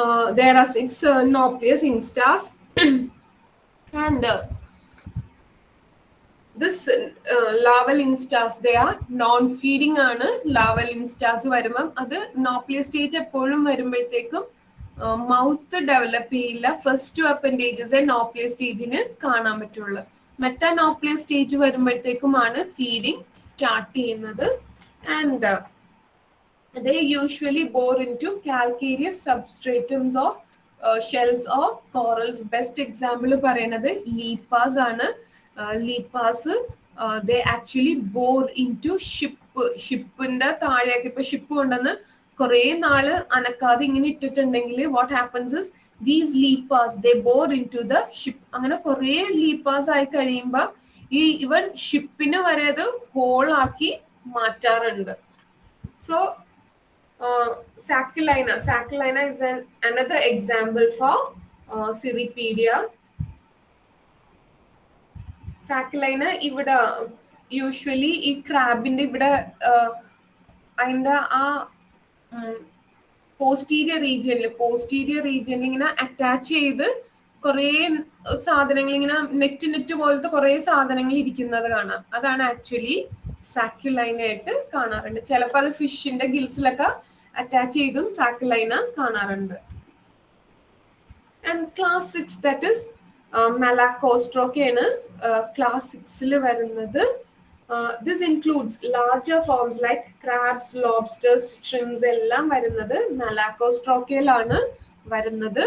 uh, there are six uh, Nauplius instars and uh, this uh, larval instars they are non feeding ആണ് larval instars വരുമ്പം. അത് നോപ്ലിയ stage എപ്പോഴും വരുമ്പോഴത്തേക്കും mouth develop ചെയ്യില്ല. First two appendages nauplius സ്റ്റേജിന് കാണാൻ പറ്റുള്ളൂ. മെറ്റാ നോപ്ലിയ സ്റ്റേജ് വരുമ്പോഴത്തേക്കുമാണ് ഫീഡിങ് സ്റ്റാർട്ട് ചെയ്യുന്നത്. And they usually bore into calcareous substratums of shells or corals. Best example പറയുന്നത് ലീപ്പാസ് ആണ്. Lepas they actually bore into ship ഷിപ്പിന്റെ താഴേക്ക് ഇപ്പൊ ഷിപ്പ് കൊണ്ടുവന്ന് കുറെ നാൾ അനക്കാതെ ഇങ്ങനെ ഇട്ടിട്ടുണ്ടെങ്കിൽ what happens is these Lepas they bore into the ship അങ്ങനെ കുറെ ലീപ്പാസ് ആയി കഴിയുമ്പോൾ ഈ ഇവൻ ഷിപ്പിന് വരെ അത് ഹോളാക്കി മാറ്റാറുണ്ട്. So uh, Sacculina. Sacculina is an, another example for uh, Cirripedia. Sacculina ഇവിടെ യൂഷ്വലി ഈ ക്രാബിന്റെ ഇവിടെ അതിന്റെ ആ പോസ്റ്റീരിയർ റീജിയനിൽ പോസ്റ്റീരിയർ റീജിയനിൽ ഇങ്ങനെ അറ്റാച്ച് ചെയ്ത് കുറേ സാധനങ്ങൾ ഇങ്ങനെ നെറ്റ് നെറ്റ് പോലത്തെ കുറേ സാധനങ്ങൾ ഇരിക്കുന്നത് കാണാം അതാണ് ആക്ച്വലി സാക്യുലൈന കാണാറുണ്ട് ചിലപ്പോൾ അത് ഫിഷിന്റെ ഗിൽസിലൊക്കെ അറ്റാച്ച് ചെയ്തും സാക്യുലൈന കാണാറുണ്ട് and class six that is മെലാക്കോസ്ട്രോക്കെയാണ് class സിക്സിൽ വരുന്നത് this includes larger forms like crabs lobsters shrimps എല്ലാം വരുന്നത് മെലാക്കോസ്ട്രോക്കയിലാണ് വരുന്നത്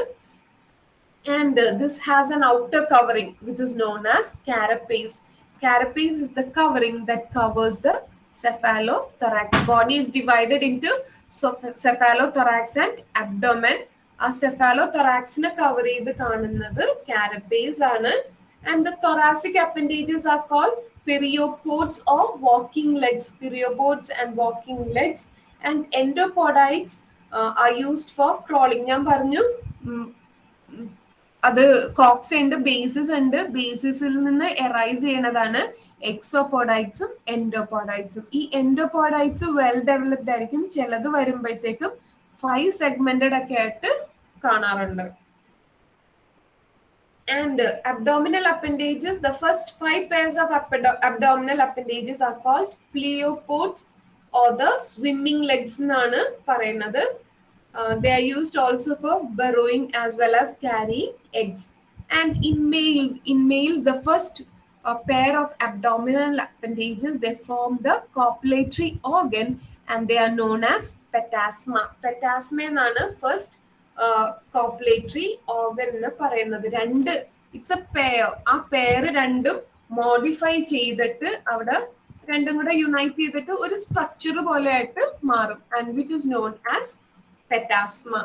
and uh, this has an outer covering which is known as carapace. Carapace is the covering that covers the cephalothorax. Body is divided into cephalothorax and abdomen. ആ സെഫാലോതൊറാക്സിനെ cover ചെയ്ത് കാണുന്നത് carapace ആണ്. And the thoracic appendages are call pereiopods or walking legs pereiopods and walking legs and endopodites are used for crawling ഞാൻ പറഞ്ഞു അത് Cox ഉണ്ട് basis ഉണ്ട്. ബേസിസിൽ നിന്ന് എറൈസ് ചെയ്യണതാണ്. എക്സോപോഡൈറ്റ്സും എൻഡോപോഡൈറ്റ്സും ഈ എൻഡോപോഡൈറ്റ്സ് വെൽ ഡെവലപ്ഡ് ആയിരിക്കും ചിലത് വരുമ്പോഴത്തേക്കും ഫൈവ് സെഗ്മെന്റഡ് ഒക്കെ ആയിട്ട് കാണാറുണ്ട് uh, abdominal appendages, the first five pairs of abdo- abdominal appendages are called pleopods or the swimming legs എന്നാണ് പറയുന്നത് Uh, they are used also for burrowing as well as carrying eggs. And in males, in males, the uh, pair of abdominal appendages they form the copulatory organ and they are known as petasma. Petasma എന്നാണ് first uh, copulatory organ na parayunnathu rendu it's a pair a pair രണ്ടും modify ആയിട്ട് മാറും and which is known as petasma.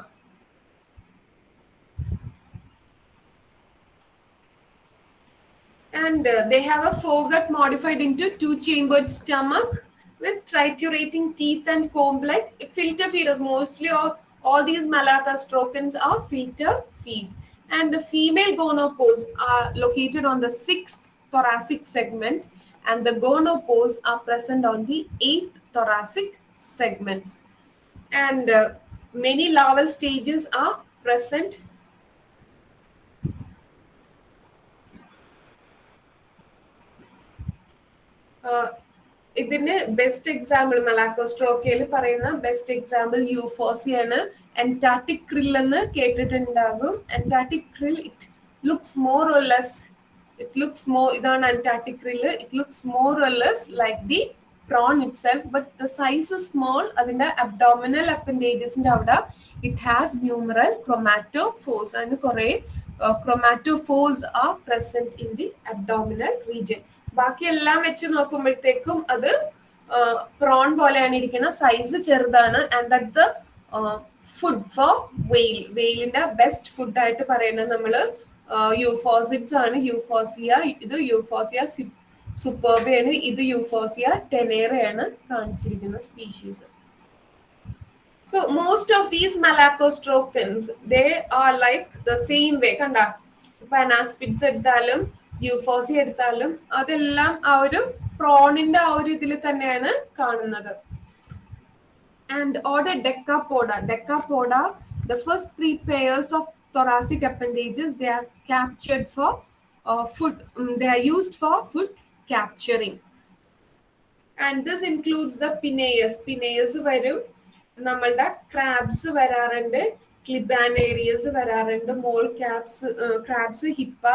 And uh, they have a foregut modified into two-chambered stomach with triturating teeth and comb-like filter feeders. Mostly all, all these Malacostrocans are filter feed. And the female gonopores are located on the sixth thoracic segment and the gonopores are present on the eighth thoracic segments. And uh, many larval stages are present. ഇതിന് best example മലാക്കോസ്ട്രോക്കയിൽ പറയുന്ന best example ആണ്. Antarctic krill എന്ന് കേട്ടിട്ടുണ്ടാകും. Antarctic krill it looks more or less it looks more ഇതാണ് Antarctic krill it looks more or less like the prawn itself but the size small അതിന്റെ abdominal അപ്പൻഡേജസിന്റെ അവിടെ it has numeral chromatophores അതിന് കുറെ chromatophores are present in the abdominal region ബാക്കി എല്ലാം വെച്ച് നോക്കുമ്പോഴത്തേക്കും അത് പ്രോൺ പോലെയാണ് ഇരിക്കുന്നത്. സൈസ് ചെറുതാണ്. And that's a food for whale വെയിലിന്റെ best food ആയിട്ട് പറയുന്നത് നമ്മൾ യൂഫോസിറ്റ്സ് ആണ്. യൂഫോസിയ ഇത് യൂഫോസിയ സൂപ്പർബയാണ് ഇത് യൂഫോസിയ ടെനേറയാണ് കാണിച്ചിരിക്കുന്ന species so most of these malacostracans they are like the same way കണ്ട? ഇപ്പൊ അനാസ്പിഡ്സ് എടുത്താലും യൂഫോസി എടുത്താലും അതെല്ലാം ആ ഒരു പ്രോണിന്റെ ആ ഒരു ഇതിൽ തന്നെയാണ് കാണുന്നത് and order Decapoda Decapoda the first three pairs of thoracic appendages they are captured uh, food um, they are used for food capturing and this includes the pineus pineus വരും നമ്മളുടെ ക്രാബ്സ് വരാറുണ്ട് ക്ലിബാനേരിയസ് വരാറുണ്ട് മോൾ ക്യാബ്സ് ക്രാബ്സ് ഹിപ്പ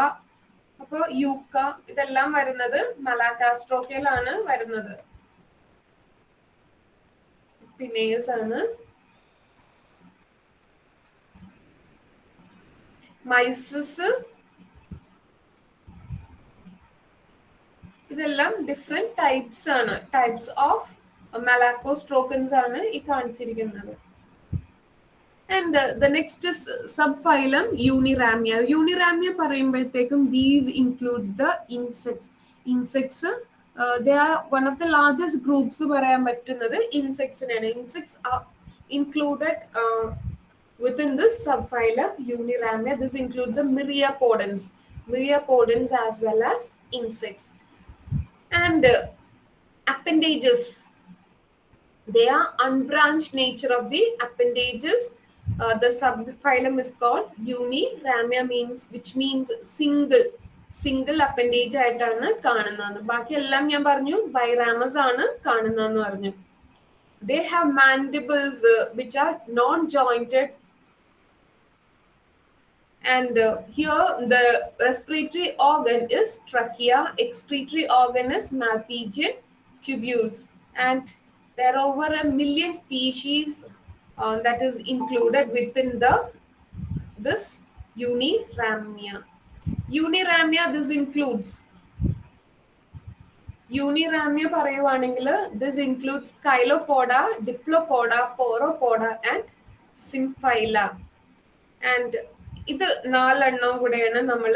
അപ്പോൾ yucca ഇതെല്ലാം വരുന്നത് മലാക്കാസ്ട്രോക്കയിലാണ് വരുന്നത്. പിന്നെയസ് ആണ്? Mises. ഇതെല്ലാം ഡിഫറെന്റ് ടൈപ്സ് ആണ്. ടൈപ്സ് ഓഫ് മലാക്കോസ്ട്രോക്കൻസ് ആണ് ഈ കാണിച്ചിരിക്കുന്നത്. And the next subphylum Uniramia Uniramia പറയുമ്പോഴത്തേക്കും these includes the insects insects they are one of the largest groups പറയാൻ പറ്റുന്നത് ഇൻസെക്ട്സിനാണ് insects included within this subphylum Uniramia. This includes the myriapodans, myriapodans as well as insects. And uh, appendages, they are unbranched nature of the appendages. Uh, the subphylum is called Uniramia means which means single single appendage ആയിട്ടാണ് കാണുന്നത് ബാക്കി എല്ലാം ഞാൻ പറഞ്ഞു ബൈറാമസ് ആണ് കാണുന്നതെന്ന് പറഞ്ഞു they have mandibles uh, which are non-jointed and uh, here the respiratory organ is trachea excretory organ is malpighian tubules and there are over a million species uh, that is included within the this uniramia uniramia this includes Uniramia പറയുവാണെങ്കിൽ this includes Chilopoda Diplopoda Pauropoda and Symphyla. And ഇത് നാലെണ്ണം കൂടെയാണ് നമ്മൾ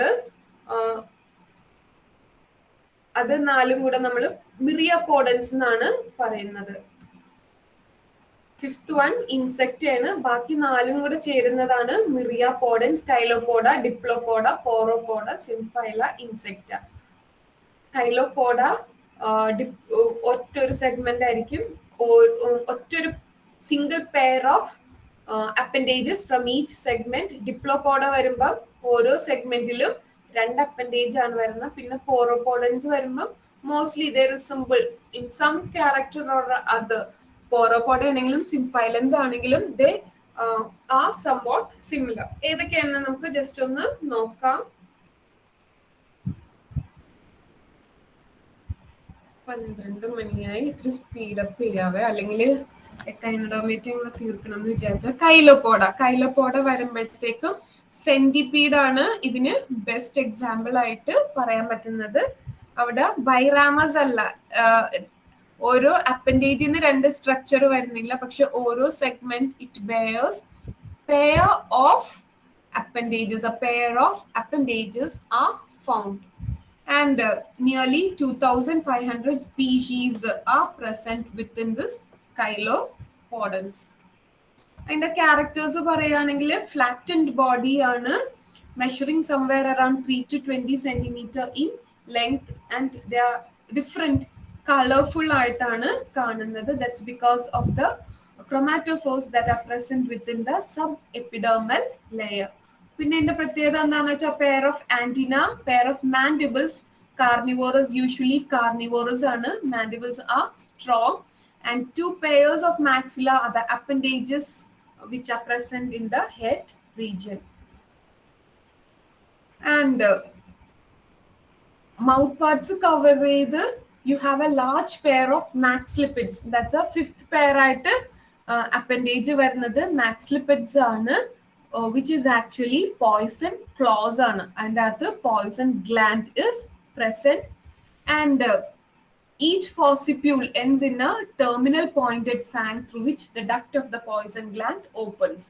അത് നാലും കൂടെ നമ്മൾ മിറിയപോഡൻസ് എന്നാണ് പറയുന്നത്. ഫിഫ്ത് വൺ ഇൻസെക്റ്റ് ആണ്. ബാക്കി നാലും കൂടെ ചേരുന്നതാണ് മിറിയ പോഡൻ സ്കൈലോപോഡ ഡിപ്ലോപോഡ പോറോപോഡ സിംഫൈല ഇൻസെക്റ്റ കൈലോപോഡ ഒറ്റൊരു സെഗ്മെന്റ് ആയിരിക്കും. ഒറ്റൊരു single pair of appendages from each segment Diplopoda വരുമ്പം ഓരോ സെഗ്മെന്റിലും രണ്ട് അപ്പൻഡേജ് ആണ് വരുന്നത്. പിന്നെ പോറോപോഡൻസ് വരുമ്പം മോസ്റ്റ്ലി ഇതേ simple in some character or other Pauropoda ആണെങ്കിലും സിംഫൈലൻസ് ആണെങ്കിലും ദേ ആ സംവാട്ട് സിമിലർ ഏതൊക്കെയാണെന്ന് നമുക്ക് ജസ്റ്റ് ഒന്ന് നോക്കാം. പന്ത്രണ്ട് മണിയായി. ഇത്തിരി സ്പീഡപ്പ് ചെയ്യാവേ. അല്ലെങ്കിൽ എക്കൈനഡോമേറ്റ് നമ്മൾ തീർക്കണം എന്ന് വിചാരിച്ചാൽ കൈലപ്പോട കൈലപ്പോട വരുമ്പോഴത്തേക്കും സെന്റിപീഡാണ് ഇതിന് ബെസ്റ്റ് എക്സാമ്പിൾ ആയിട്ട് പറയാൻ പറ്റുന്നത്. അവിടെ ബൈറാമസ് അല്ല ഓരോ അപ്പൻഡേജിന് രണ്ട് സ്ട്രക്ചർ വരുന്നില്ല. പക്ഷെ ഓരോ segment it bears pair of appendages. A pair of appendages are found. And uh, nearly 2500 species are present within this chylopodons. അതിന്റെ ക്യാരക്ടേഴ്സ് പറയുകയാണെങ്കിൽ ഫ്ലാറ്റൻഡ് ആണ് measuring somewhere around three to twenty centimetre in length and the different colourful ആയിട്ടാണ് കാണുന്നത്. That's because of the chromatophores that are present within the sub epidermal layer പിന്നെ ഇതിന്റെ പ്രത്യേകത എന്താണെന്ന് വെച്ചാൽ pair of antenna pair of mandibles carnivorous usually carnivorous ആണ്. Mandibles are strong and two pairs of maxilla are the appendages which are present in the head region and mouth parts cover ചെയ്ത് You have a large pair of maxillipeds that's a fifth pair ആയിട്ട് appendage വരുന്നത് മാക്സ്ലിപ്പിഡ്സ് ആണ് which is actually poison claws ആണ് അതിൻ്റെ അകത്ത് poison gland is present and each fossipule ends in a terminal pointed fang through which the duct of the poison gland opens.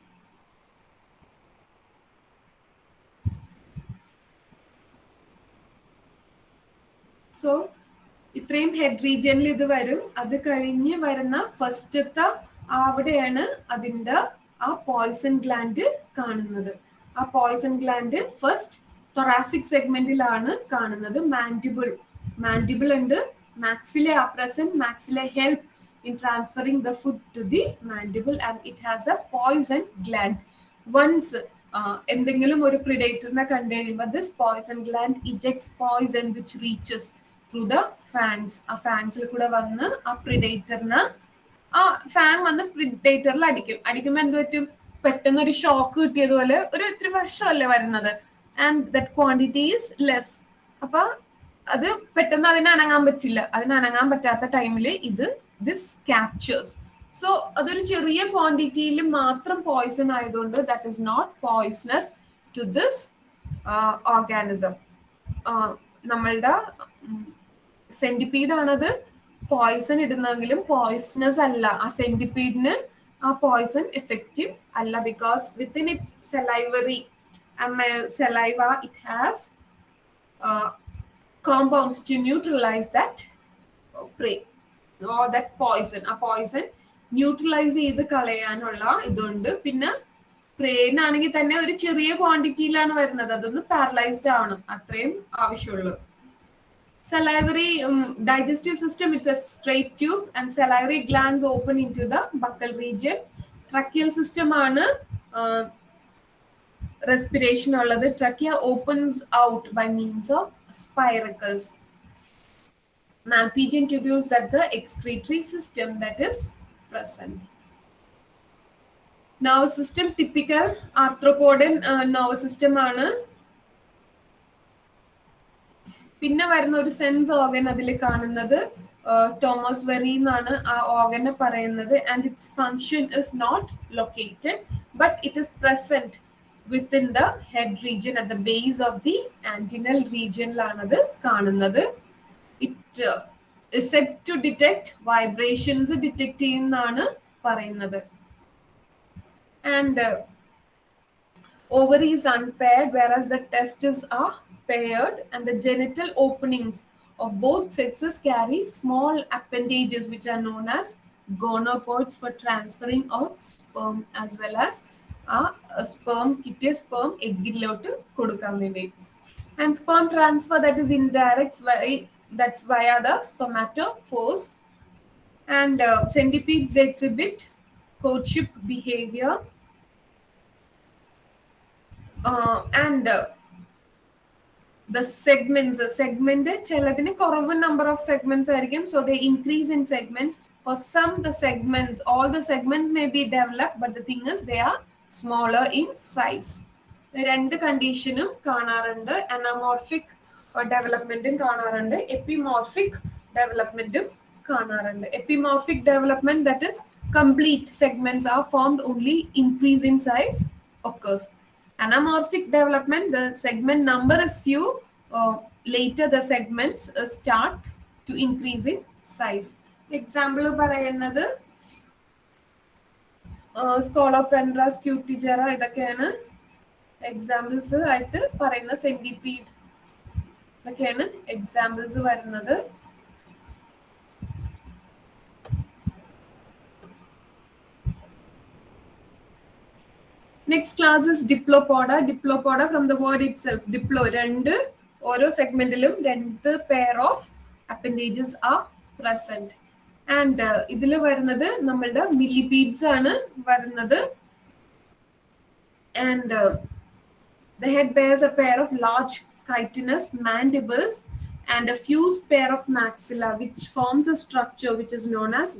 So ഇത്രയും head റീജിയനിൽ ഇത് വരും. അത് കഴിഞ്ഞ് വരുന്ന ഫസ്റ്റത്തെ അവിടെയാണ് അതിന്റെ ആ പോയിസൺ ഗ്ലാൻഡ് കാണുന്നത്. ആ പോയിസൺ ഗ്ലാൻഡ് ഫസ്റ്റ് തൊറാസിക് സെഗ്മെന്റിലാണ് കാണുന്നത്. മാൻഡിബിൾ മാൻഡിബിൾ ഉണ്ട്. Maxilla are present. Maxilla help in transferring the food to the mandible and it has a poison gland. Once എന്തെങ്കിലും ഒരു പ്രിഡേറ്ററിനെ കണ്ടു കഴിയുമ്പോൾ this poison gland ejects poison which reaches through the fangs ആ ഫാൻസിൽ കൂടെ വന്ന് ആ പ്രിഡേറ്ററിന് ആ ഫാൻ വന്ന് പ്രിഡേറ്ററിൽ അടിക്കും. അടിക്കുമ്പോൾ എന്ത് പറ്റും? പെട്ടെന്ന് ഒരു ഷോക്ക് കിട്ടിയതുപോലെ ഒരു ഇത്തിരി വർഷമല്ലേ വരുന്നത്. And that quantity is less അപ്പൊ അത് പെട്ടെന്ന് അതിന് അനങ്ങാൻ പറ്റില്ല. അതിന് അനങ്ങാൻ പറ്റാത്ത ടൈമിൽ ഇത് ദിസ് ക്യാപ്ചേഴ്സ് സോ അതൊരു ചെറിയ ക്വാണ്ടിറ്റിയിൽ മാത്രം പോയിസൺ ആയതുകൊണ്ട് that is not poisonous to this organism നമ്മളുടെ സെന്റിപ്പീഡ് ആണത് പോയിസൺ ഇടുന്നെങ്കിലും പോയിസണസ് അല്ല. ആ സെന്റിപ്പീഡിന് ആ പോയിസൺ എഫക്റ്റീവ് അല്ല because within its salivary saliva it has compounds to neutralize that prey or that poison. ആ പോയിസൺ ന്യൂട്രലൈസ് ചെയ്ത് കളയാനുള്ള ഇതുണ്ട്. പിന്നെ പ്രേനാണെങ്കിൽ തന്നെ ഒരു ചെറിയ ക്വാണ്ടിറ്റിയിലാണ് വരുന്നത്. അതൊന്ന് പാരലൈസ്ഡ് ആവണം. അത്രയും ആവശ്യമുള്ളൂ. Salivary um, digestive system, it's a straight tube and salivary glands open into the buccal region. Tracheal system on a uh, respiration or the trachea opens out by means of spiracles. Malpighian tubules, that's the excretory system that is present. Now, system, typical arthropodan uh, nervous system on a പിന്നെ വരുന്ന ഒരു sense organ അതിൽ കാണുന്നത് Thomas വെറി എന്നാണ് ആ ഓർഗനെ പറയുന്നത്. And its function is not located but it is present within the head region at the base of the antennal റീജിയനിലാണത് കാണുന്നത്. It set to detect vibrations detect ചെയ്യുന്നതാണ് പറയുന്നത്. And ovary is unpaired whereas the testes are paired and the genital openings of both sexes carry small appendages which are known as gonopods for transferring of sperm as well as uh, a sperm kitty sperm eggilotu kodukamine and sperm transfer that is indirect via that's via the spermatophores and uh, centipedes exhibit courtship behavior uh, and uh, segments uh, segment ചിലതിന് കുറവ് number of segments ആയിരിക്കും so they increase in segments for some the segments all the segments may be developed but the thing is they are smaller in രണ്ട് കണ്ടീഷനും കാണാറുണ്ട് anamorphic ഡെവലപ്മെന്റും കാണാറുണ്ട് epimorphic ഡെവലപ്മെന്റും കാണാറുണ്ട് epimorphic development that is complete segments are formed only increase in size occurs anamorphic development the segment number is few uh, later the segments uh, start to increase in size example പറയുന്നത് സ്കോളോപെൻഡ്രാസ് scutigera ഇതൊക്കെയാണ് examples ആയിട്ട് പറയുന്ന centipede ഇതൊക്കെയാണ് examples വരുന്നത് next class is Diplopoda Diplopoda from the word itself diplo രണ്ട് ഓരോ സെഗ്മെന്റിലും രണ്ട് pair of appendages are present and ഇതിൽ വരുന്നത് നമ്മളുടെ മില്ലിപീഡ്സ് ആണ് വരുന്നത്. And the head bears a pair of large chitinous mandibles and a fuse pair of maxilla which forms a structure which is known as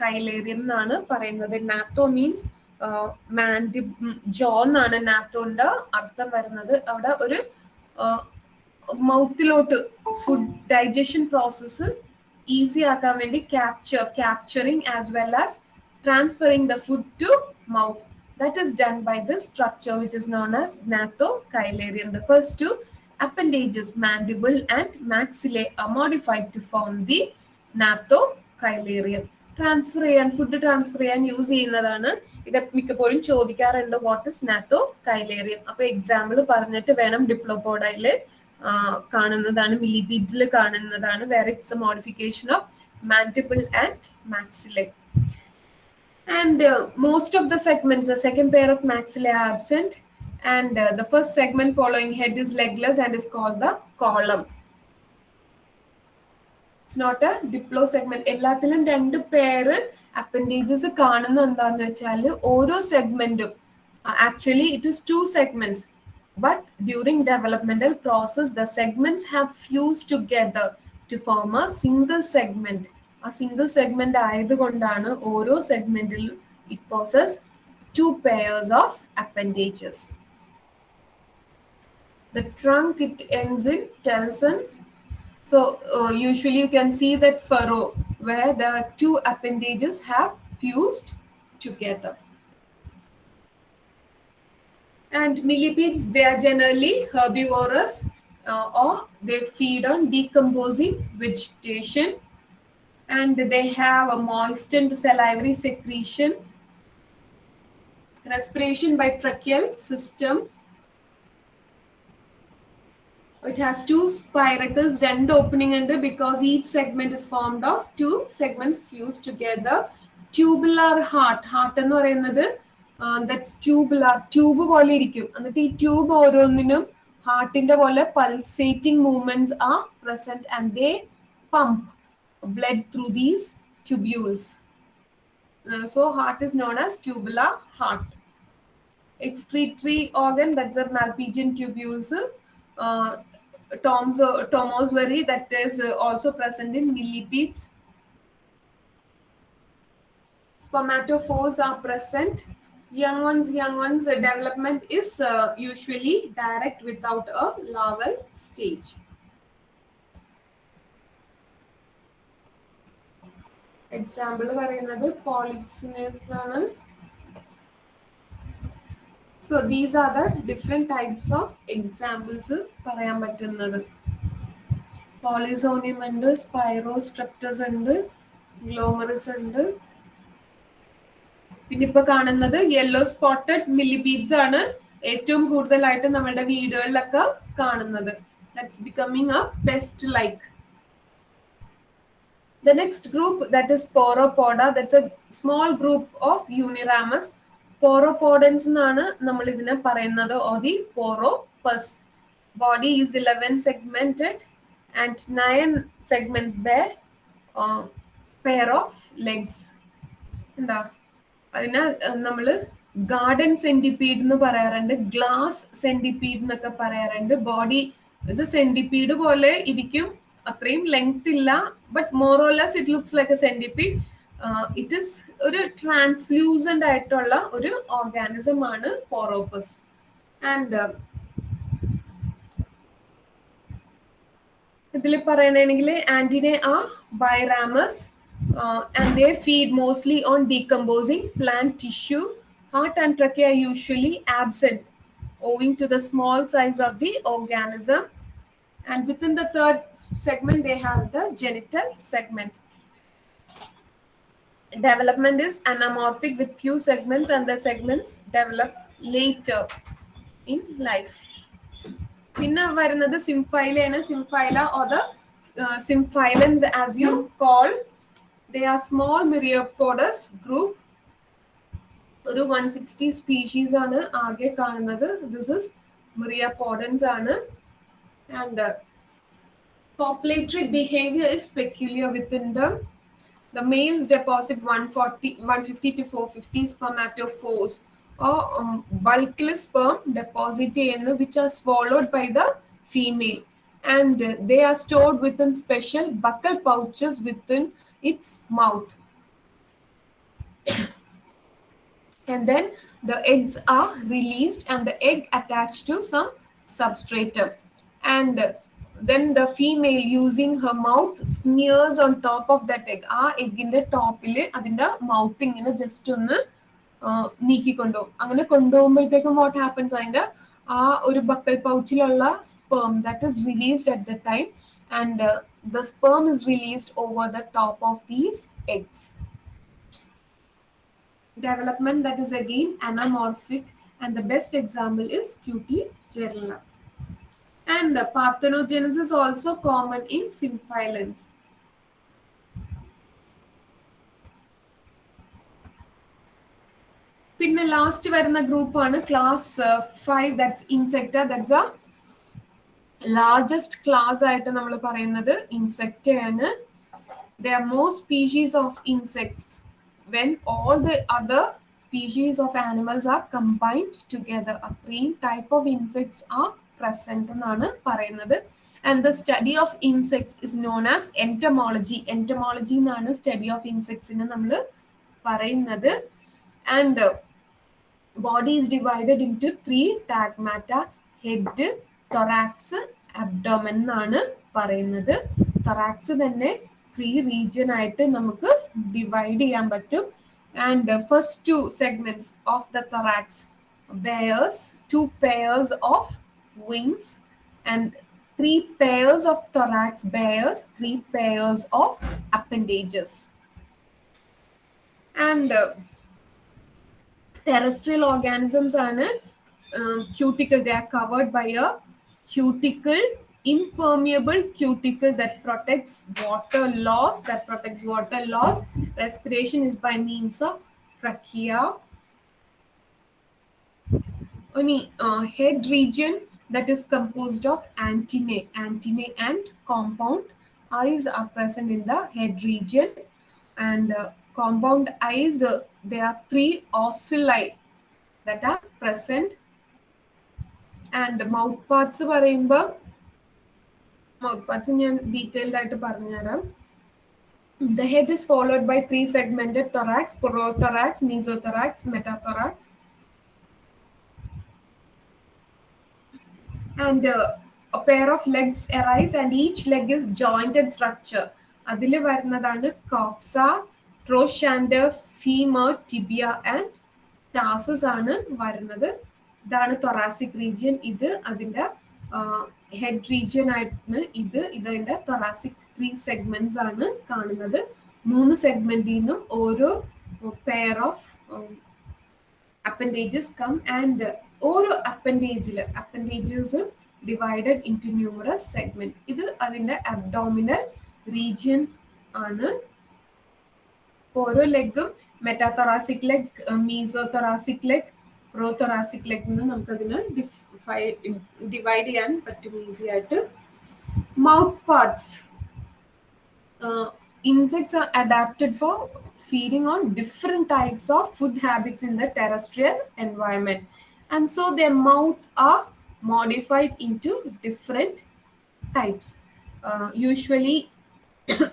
chilarium എന്നാണ് പറയുന്നത്. നാത്തോ means Mandy ജോ എന്നാണ് നാത്തോണ്ട്. അർത്ഥം വരുന്നത് അവിടെ ഒരു മൗത്തിലോട്ട് ഫുഡ് ഡൈജഷൻ പ്രോസസ്സ് ഈസി ആക്കാൻ വേണ്ടി capture capturing as well as transferring the food to mouth that is done by the structure which is known as gnathochilarium the first two appendages mandible and maxillae modified to form the gnathochilarium transfer ചെയ്യാൻ food transfer ചെയ്യാൻ use ചെയ്യുന്നതാണ് ഇത് മിക്കപ്പോഴും ചോദിക്കാറുണ്ട് what is നാത്തോ കൈലേറിയം. അപ്പൊ example പറഞ്ഞിട്ട് വേണം ഡിപ്ലോപോഡയിൽ കാണുന്നതാണ് മിലിബിഡ്സിൽ കാണുന്നതാണ് where it's modification of mandible and maxillae and most of the segments second pair of maxillae absent and the first segment following head is legless and is call the collum it's not a diplosegment എല്ലാത്തിലും രണ്ട് പേര് appendages കാണുന്ന എന്താന്ന് വെച്ചാൽ ഓരോ സെഗ്മെന്റും actually it is two segments but during developmental process the segments have fused together to form a single segment a single segment ആയതുകൊണ്ടാണ് ഓരോ സെഗ്മെന്റിലും it possesses two pairs of appendages the trunk it ends in telson so uh, usually you can see that furrow where the two appendages have fused together and millipedes, they are generally herbivorous uh, or they feed on decomposing vegetation and they have a moistened salivary secretion, respiration by tracheal system. It has two spiracles, രണ്ട് opening ഉണ്ട് because each segment is formed of two segments fused together. Tubular heart, heart എന്ന് പറയുന്നത് that's tubular tube പോലെ ഇരിക്കും എന്നിട്ട് ഈ tube ഓരോന്നിനും ഹാർട്ടിന്റെ പോലെ pulsating movements are present and they pump blood through these tubules so heart is known as tubular heart excretory organ that's a malpighian tubules uh, toms tomosvary that is uh, also present in millipedes spermatophores are present young ones young ones uh, development is uh, usually direct without a larval stage example പറയുന്നത് പോളിക്സിനസ് ആണ് so these are the different types of examples പറയാൻ പറ്റുന്നത്. പോളിസോണിയം ഉണ്ട് സ്പൈറോസ്ട്രപ്റ്റസ് ഉണ്ട് ഗ്ലോമറിസ് ഉണ്ട്. പിന്നെ ഇപ്പൊ കാണുന്നത് യെല്ലോ സ്പോട്ടഡ് മില്ലിബീഡ്സ് ആണ് ഏറ്റവും കൂടുതലായിട്ട് നമ്മുടെ വീടുകളിലൊക്കെ കാണുന്നത്. That's becoming a pest like The next group that is Poropoda, that's a small group of Uniramus. Poropodans എന്നാണ് നമ്മൾ ഇതിനെ പറയുന്നത്. or the Pauropus Body is 11 segmented and 9 segments bear pair of legs. എന്താ? അതിനെ നമ്മൾ ഗാർഡൻ സെന്റിപ്പീഡ് എന്ന് പറയാറുണ്ട്. Glass centipede എന്നൊക്കെ പറയാറുണ്ട്. ബോഡി ഇത് സെന്റിപ്പീഡ് പോലെ ഇരിക്കും. അത്രയും ലെങ്ത് ഇല്ല but more or less it looks like a centipede it is ഒരു ട്രാൻസ്ലൂസന്റ് ആയിട്ടുള്ള ഒരു ഓർഗാനിസം ആണ് പോറോപ്പസ് ആൻഡ് ഇതിൽ പറയണെങ്കിൽ ആന്റിനെ ആ biramous and they feed mostly on decomposing plant tissue heart and tracheae are usually absent owing to the small size of the organism. And within the third segment they have the genital segment. development is anamorphic with few segments and the segments develop later in life പിന്നെ വരുന്നത് സിംഫൈലയാണ് Symphyla or the symphylans as you call they are small myriapods group ഒരു one sixty species ആണ് ആകെ കാണുന്നത് this is മിറിയോപോഡൻസ് ആണ് and uh, copulatory behavior is peculiar within them. The males deposit 140, 150 to 450 spermatophores or um, bulkless sperm deposited which are swallowed by the female and they are stored within special buccal pouches within its mouth. and then the eggs are released and the egg attached to some substratum and then the female using her mouth smears on top of that egg. ആ എഗിന്റെ ടോപ്പിൽ അതിന്റെ mouth ഇങ്ങനെ just ഒന്ന് നീക്കിക്കൊണ്ടുപോകും അങ്ങനെ കൊണ്ടുപോകുമ്പോഴത്തേക്കും what happens അതിന്റെ ആ ഒരു buccal പൗച്ചിലുള്ള sperm that is released at the time and the sperm is released over the top of these eggs development that is again anamorphic and the best example is QT gerilla. And the parthenogenesis is also common in symphylans. പിന്നെ last വരുന്ന ഗ്രൂപ്പാണ് class five that's Insecta that's a largest class ആയിട്ട് നമ്മൾ പറയുന്നത് insect ആണ് the are more species of insects when all the other species of animals are combined together അത്രയും type of insects are present എന്നാണ് പറയുന്നത്. And the study of insects is known as entomology entomology എന്നാണ് study of ഇൻസെക്ട്സിന് നമ്മൾ പറയുന്നത്. And body is divided into three tagmata head thorax abdomen എന്നാണ് പറയുന്നത്. Thorax തന്നെ ത്രീ റീജിയൻ ആയിട്ട് നമുക്ക് ഡിവൈഡ് ചെയ്യാൻ പറ്റും. And first two segments of the thorax bears two pairs of wings and three pairs of thorax bears three pairs of appendages. And uh, terrestrial organisms are in um, cuticle they are covered by a cuticle impermeable cuticle that protects water loss that protects water loss. Respiration is by means of trachea. Only uh, head region that is composed of antennae antennae and compound eyes are present in the head region and uh, compound eyes uh, there are three ocelli that are present and mouth parts പറയുമ്പോൾ mouth parts ഞാൻ detailed ആയിട്ട് പറഞ്ഞുതരാം The head is followed by three segmented thorax, prothorax, mesothorax, metathorax. And uh, a pair of legs arise and each leg is jointed structure. അതിൽ വരുന്നതാണ് coxa trochanter femur tibia and tarsus ആണ് വരുന്നത്. ഇതാണ് thoracic region ഇത് അതിന്റെ head region ആയിട്ടാണ് ഇത്. ഇതിന്റെ തൊറാസിക് ത്രീ സെഗ്മെന്റ്സ് ആണ് കാണുന്നത്. മൂന്ന് സെഗ്മെന്റിൽ നിന്നും ഓരോ pair of appendages come and ഓരോ അപ്പൻഡേജിൽ appendages divided into numerous segment ഇത് അതിന്റെ അബ്ഡോമിനൽ റീജിയൻ ആണ്. ഓരോ ലെഗും metathoracic leg mesothoracic leg prothoracic leg എന്ന് നമുക്കതിന് ഡിവൈഡ് ചെയ്യാൻ പറ്റും ഈസി ആയിട്ട്. Mouth parts insects are adapted for feeding on different types of food habits in the terrestrial environment. And so their mouth are modified into different types. Uh, usually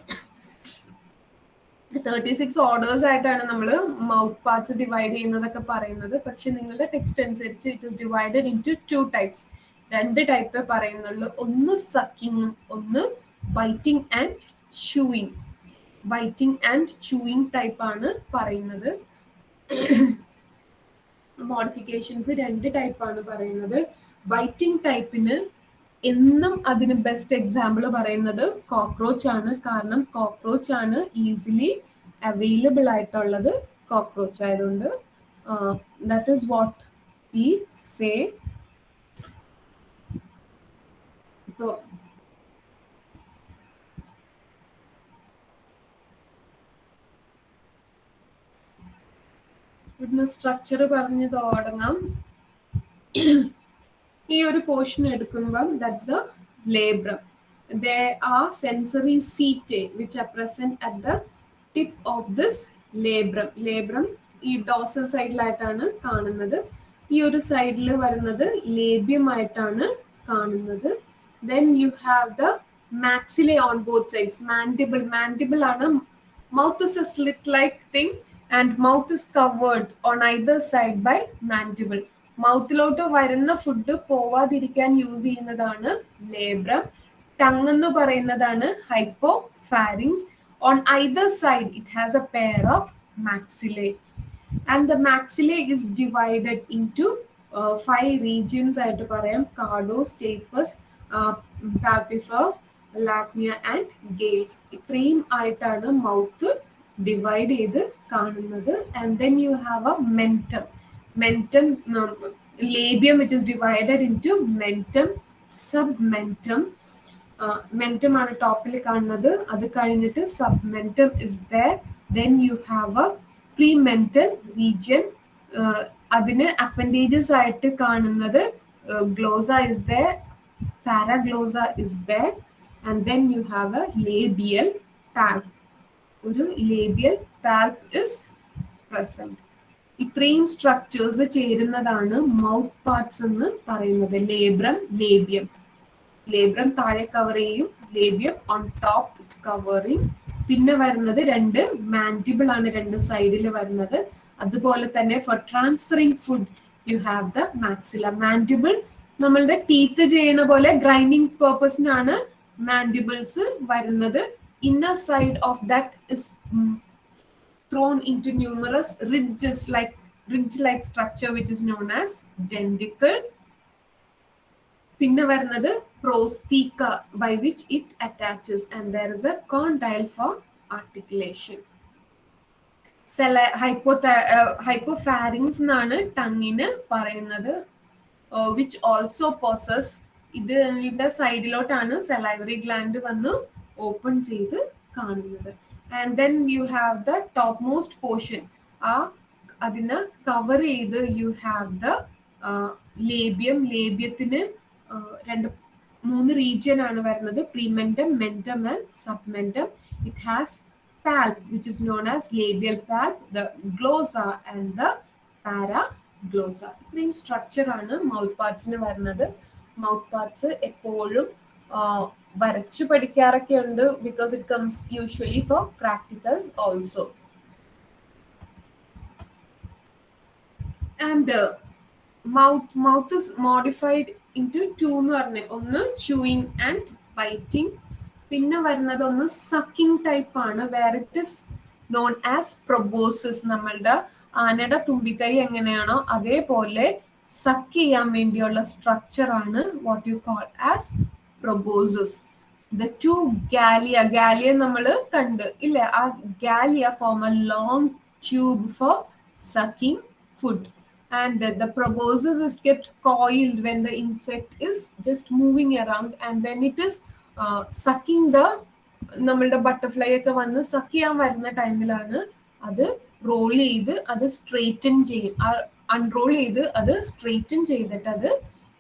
36 orders ആയിട്ടാണ് നമ്മൾ mouth parts divide ചെയ്യുന്നതൊക്കെ പറയുന്നത്. പക്ഷെ നിങ്ങളുടെ text അനുസരിച്ച് it is divided into two types രണ്ട് ടൈപ്പേ പറയുന്നുള്ളൂ. ഒന്ന് സക്കിങ്ങും ഒന്ന് biting and chewing biting and chewing ടൈപ്പാണ് പറയുന്നത്. മോഡിഫിക്കേഷൻസ് രണ്ട് ടൈപ്പാണ് പറയുന്നത്. ബൈറ്റിംഗ് ടൈപ്പിന് എന്നും അതിന് ബെസ്റ്റ് എക്സാമ്പിൾ പറയുന്നത് കോക്രോച്ച് ആണ്. കാരണം കോക്രോച്ച് ആണ് ഈസിലി അവൈലബിൾ ആയിട്ടുള്ളത് കോക്രോച്ച് ആയതുകൊണ്ട്. That is what we say ഇവിടുന്ന് സ്ട്രക്ചർ പറഞ്ഞ് തുടങ്ങാം ഈ ഒരു പോർഷൻ എടുക്കുമ്പം that's a labrum are sensory setae which are present at the tip of this labrum labrum ഈ ഡോസൽ സൈഡിലായിട്ടാണ് കാണുന്നത്. ഈ ഒരു സൈഡിൽ വരുന്നത് ലേബ്യമായിട്ടാണ് കാണുന്നത്. Then you have the maxillae on both sides mandible mandible ആണ് mouth is a slit like thing and mouth is covered on either side by mandible മൗത്തിലോട്ട് വരുന്ന ഫുഡ് പോവാതിരിക്കാൻ യൂസ് ചെയ്യുന്നതാണ് ലേബ്രം. ടങ് എന്ന് പറയുന്നതാണ് hypopharynx on either side it has a pair of maxillae and the maxillae is divided into five regions ആയിട്ട് പറയാം. കാർഡോ stapes പാപ്പിഫർ ലാക്മിയ and ഗെയിൽസ് ഇത്രയും ആയിട്ടാണ് മൗത്ത് ഡിവൈഡ് ചെയ്ത് കാണുന്നത്. And then you have a mentum mentum labium which is divided into mentum submentum mentum ആണ് ടോപ്പിൽ കാണുന്നത്. അത് കഴിഞ്ഞിട്ട് submentum is there then you have a premental region അതിന് അപ്പൻഡേജസ് ആയിട്ട് കാണുന്നത് glossa is there paraglossa is there and then you have a labial palp ഒരു labial palp is present ഇത്രയും സ്ട്രക്ചേഴ്സ് ചേരുന്നതാണ് മൗത്ത് പാർട്സ് എന്ന് പറയുന്നത്. ലേബ്രം ലേബ്യം ലേബ്രം താഴെ cover ചെയ്യും. Labium on top it's covering പിന്നെ വരുന്നത് രണ്ട് മാൻഡിബിൾ ആണ് രണ്ട് സൈഡിൽ വരുന്നത്. അതുപോലെ തന്നെ for transferring food you have the maxilla mandible നമ്മളുടെ ടീത്ത് ചെയ്യുന്ന പോലെ ഗ്രൈൻഡിങ് പേർപ്പസിനാണ് മാൻഡിബിൾസ് വരുന്നത്. Inner side of that is thrown into numerous ridges like ridge like structure which is known as denticle പിന്നെ വരുന്നത് prostheca by which it attaches and there is a condyle for articulation സെല hypo hypopharynx എന്നാണ് ടങ്ങിന് പറയുന്നത്. Which also possess ഇതിന്റെ സൈഡിലോട്ടാണ് salivary gland വന്ന്. Open ചെയ്ത് കാണുന്നത്. And then you have the topmost portion ആ അതിന് കവർ ചെയ്ത് യു ഹാവ് ദ ലേബ്യം ലേബ്യത്തിന് രണ്ട് മൂന്ന് റീജിയൻ ആണ് വരുന്നത്. Prementum mentum and submentum it has which is known as labial palp the glossa and the paraglossa ഇത്രയും സ്ട്രക്ചർ ആണ് മൗത്ത് പാർട്സിന് വരുന്നത്. മൗത്ത് പാർട്സ് എപ്പോഴും വരച്ചു പഠിക്കാറൊക്കെ ഉണ്ട് because it comes usually for practicals also and mouth mouth is modified into എന്ന് പറഞ്ഞ. ഒന്ന് ചൂയിങ് ആൻഡ് ബൈറ്റിംഗ് പിന്നെ വരുന്നത് ഒന്ന് സക്കിംഗ് ടൈപ്പ് ആണ്. Where it is known as proboscis നമ്മളുടെ ആനയുടെ തുമ്പിക്കൈ എങ്ങനെയാണോ അതേപോലെ സക്ക് ചെയ്യാൻ വേണ്ടിയുള്ള സ്ട്രക്ചർ ആണ് what you call as proboscis the two galea galea നമ്മൾ കണ്ട് ഇല്ലേ? ആ galea form a long tube for sucking food and uh, the proboscis is kept coiled when the insect is just moving around. And when it is uh, sucking the നമ്മളുടെ butterfly ഒക്കെ വന്ന് suck ചെയ്യാൻ വരുന്ന ടൈമിലാണ് അത് role ചെയ്ത് അത് straighten ചെയ്യും അൺറോൾ ചെയ്ത് അത് സ്ട്രെയിറ്റൻ ചെയ്തിട്ട് അത്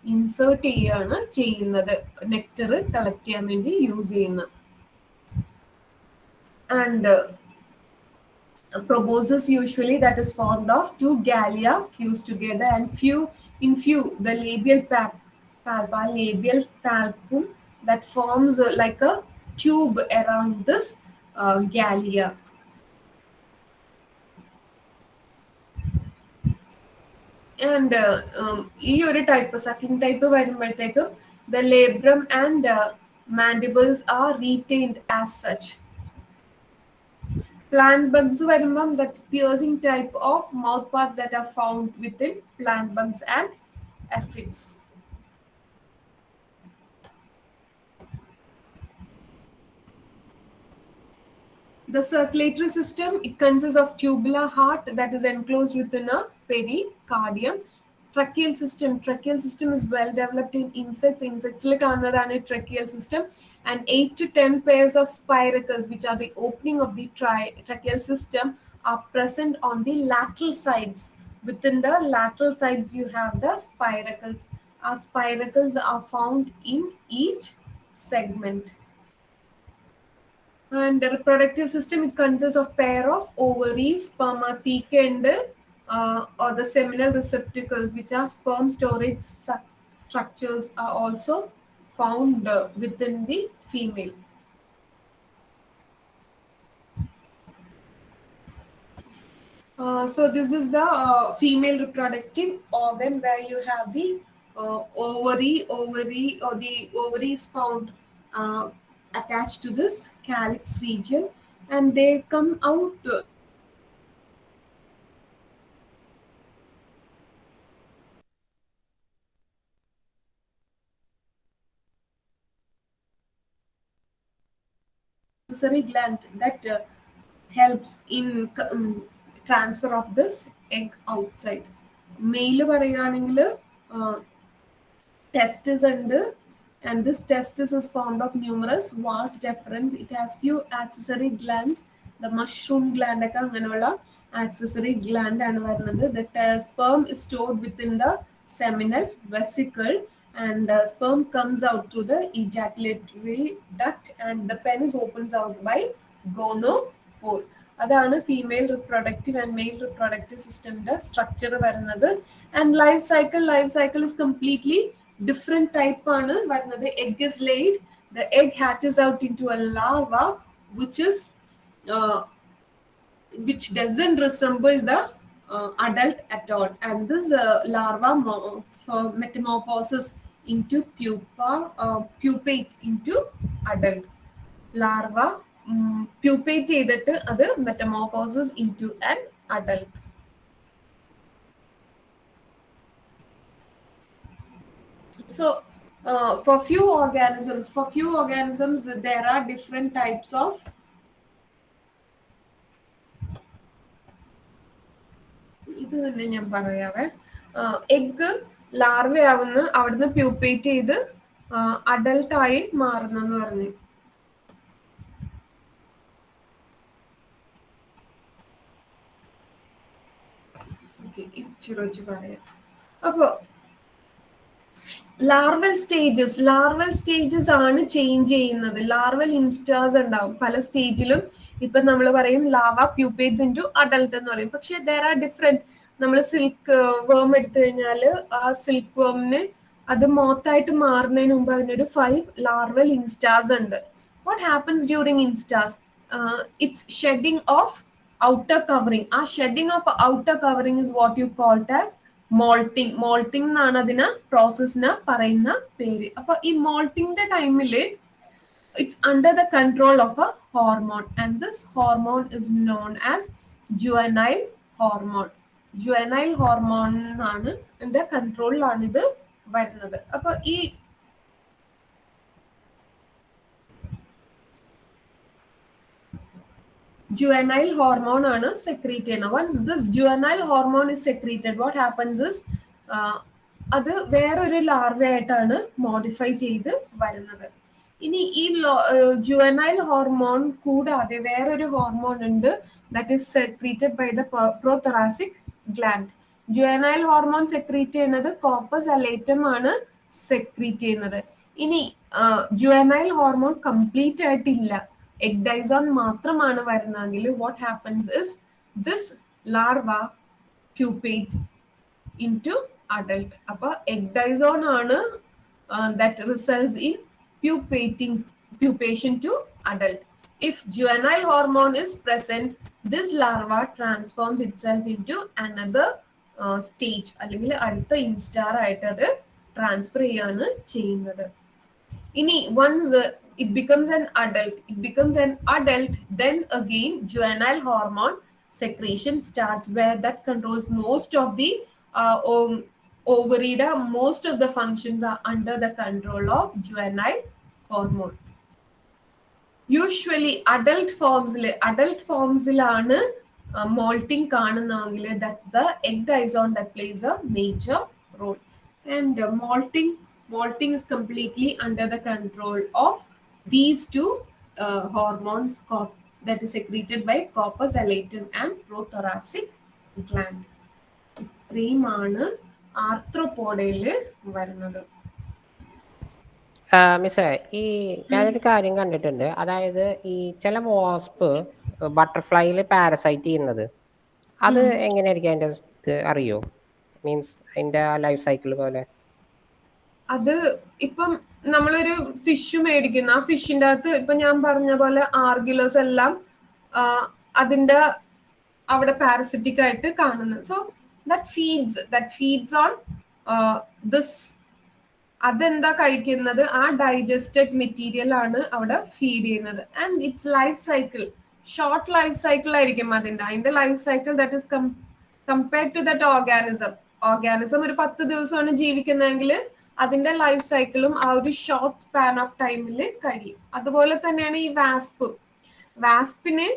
ഇൻസേർട്ട് ചെയ്യുകയാണ് ചെയ്യുന്നത് നെക്ടർ കളക്ട് ചെയ്യാൻ വേണ്ടി യൂസ് ചെയ്യുന്നത് and proboscis usually that is formed of two gallia fused together and few in few the labial palp palpa labial palpum that forms uh, like a tube around this uh, gallia and ഈ ഒരു type sucking type വരുമ്പോഴത്തേക്കും the labrum and mandibles are retained as such plant bugs വരുമ്പം that's piercing type of mouth parts that are found within plant bugs and aphids. The circulatory system, it consists of tubular heart that is enclosed within a pericardium. Tracheal system, tracheal system is well developed in insects. Insects like another tracheal system and 8 to 10 pairs of spiracles, which are the opening of the tri- tracheal system, are present on the lateral sides. Within the lateral sides, you have the spiracles. Our spiracles are found in each segment. And the reproductive system, it consists of pair of ovaries, spermatheca, and uh, or the seminal receptacles, which are sperm storage structures, are also found uh, within the female. Uh, so this is the uh, female reproductive organ where you have the ovary, ovary or the ovary is found attached to this calyx region and they come out accessory gland that uh, helps in um, transfer of this egg outside. Male പറയുകയാണെങ്കിൽ testis ഉണ്ട് and this testis is formed of numerous vast deferens. It has few accessory glands. The mushroom gland ഒക്കെ അങ്ങനെയുള്ള accessory gland ആണ് വരുന്നത്. The sperm is stored within the seminal vesicle and uh, sperm comes out through the ejaculatory duct and the penis opens out by gonopore. അതാണ് female reproductive and male reproductive സിസ്റ്റമിന്റെ structure വരുന്നത് and life cycle life cycle is completely different type ആണ് വരുന്നത് egg is laid the egg hatches out into a larva which is uh, which doesn't resemble the uh, adult at all and this uh, larva mo- for metamorphosis into pupa uh, pupate into adult larva pupate ചെയ്തിട്ട് അത് metamorphosis into an adult So, uh, for few organisms, for few organisms, th- there are different types of ഇത് തന്നെ ഞാൻ പറയാവേ egg larva ആവുന്ന അവിടുന്ന് pupate ചെയ്ത് adult ആയി മാറുന്നെന്ന് പറഞ്ഞു. വെച്ച് പറയാം. അപ്പോ ലാർവൽ സ്റ്റേജസ് ലാർവൽ സ്റ്റേജസ് ആണ് ചേഞ്ച് ചെയ്യുന്നത്. ലാർവൽ ഇൻസ്റ്റാസ് ഉണ്ടാവും. പല സ്റ്റേജിലും ഇപ്പൊ നമ്മൾ പറയും larva pupates into adult എന്ന് പറയും. പക്ഷെ ദർ ആർ ഡിഫറെന്റ് നമ്മൾ സിൽക്ക് വേം എടുത്തു കഴിഞ്ഞാൽ ആ സിൽക്ക് വേമിന് അത് മോത്തായിട്ട് മാറുന്നതിന് മുമ്പ് അതിനൊരു ഫൈവ് ലാർവൽ ഇൻസ്റ്റാസ് ഉണ്ട്. What happens during instars it's shedding of outer covering ആ shedding of outer covering is what you called as moulting moulting എന്നാണ് അതിന് പ്രോസസ്സിന് പറയുന്ന പേര്. അപ്പൊ ഈ മോൾട്ടിങ്ങിന്റെ ടൈമിൽ it's under the control of a hormone and this hormone is known as juvenile hormone juvenile ഹോർമോണിനാണ് എന്റെ കൺട്രോളിലാണ് ഇത് വരുന്നത്. അപ്പൊ ഈ juvenile hormone ആണ് സെക്രീറ്റ് ചെയ്യുന്നത്. Once this juvenile hormone is secreted what happens is അത് വേറൊരു ലാർവയായിട്ടാണ് മോഡിഫൈ ചെയ്ത് വരുന്നത്. ഇനി ഈ ജുവനൈൽ ഹോർമോൺ കൂടാതെ വേറൊരു ഹോർമോൺ ഉണ്ട് that is secreted by the prothoracic gland juvenile hormone secrete ചെയ്യുന്നത് കോപ്പസ് അലേറ്റം ആണ് സെക്രീറ്റ് ചെയ്യുന്നത്. ഇനി ജുവനൈൽ ഹോർമോൺ കംപ്ലീറ്റ് ആയിട്ടില്ല. എഗ്ഡൈസോൺ മാത്രമാണ് വരുന്നതെങ്കിൽ what happens is this larva pupates into adult അപ്പൊ എഗ്ഡൈസോൺ ആണ് that results in pupating pupation to adult if juvenile hormone is present this larva transforms itself into another stage അല്ലെങ്കിൽ അടുത്ത instar ആയിട്ട് അത് transfer ചെയ്യാണ് ചെയ്യുന്നത് ഇനി once it becomes an adult it becomes an adult then again juvenile hormone secretion starts where that controls most of the uh, um, ovary most of the functions are under the control of juvenile hormone usually adult ഫോംസിൽ adult ഫോംസിലാണ് moulting കാണുന്നതെങ്കിൽ that's the ecdysone the plays a major role and moulting moulting is completely under the control of these two hormones that is secreted by corpus and and prothoracic gland. ഇത്രയുമാണ് ആർത്രോപോഡയിൽ വരുന്നത്. മിസ്സേ ഈ ഞാനൊരു കാര്യം കണ്ടിട്ടുണ്ട്. അതായത് ഈ ചില വാസ്പ് ബട്ടർഫ്ലൈയിൽ പാരസൈറ്റ് ചെയ്യുന്നത്. അത് എങ്ങനെയായിരിക്കും അതിന്റെ ഇത് അറിയോ? മീൻസ് അതിന്റെ ലൈഫ് സൈക്കിൾ പോലെ. അത് ഇപ്പം നമ്മളൊരു ഫിഷ് മേടിക്കുന്നു. ആ ഫിഷിന്റെ അകത്ത് ഇപ്പൊ ഞാൻ പറഞ്ഞ പോലെ ആർഗിലേഴ്സ് എല്ലാം അതിന്റെ അവിടെ പാരസിറ്റിക് ആയിട്ട് കാണുന്നത് so that feeds that feeds on this അതെന്താ കഴിക്കുന്നത്? ആ ഡൈജസ്റ്റഡ് മെറ്റീരിയൽ ആണ് അവിടെ ഫീഡ് ചെയ്യുന്നത്. And its life cycle short life cycle ആയിരിക്കും അതിന്റെ അതിന്റെ life cycle that is compared to that organism organism ഒരു പത്ത് ദിവസമാണ് ജീവിക്കുന്നതെങ്കിൽ അതിന്റെ ലൈഫ് സൈക്കിളും ആ ഒരു ഷോർട്ട് സ്പാൻ ഓഫ് ടൈമിൽ കഴിയും. അതുപോലെ തന്നെയാണ് ഈ വാസ്പും വാസ്പിന്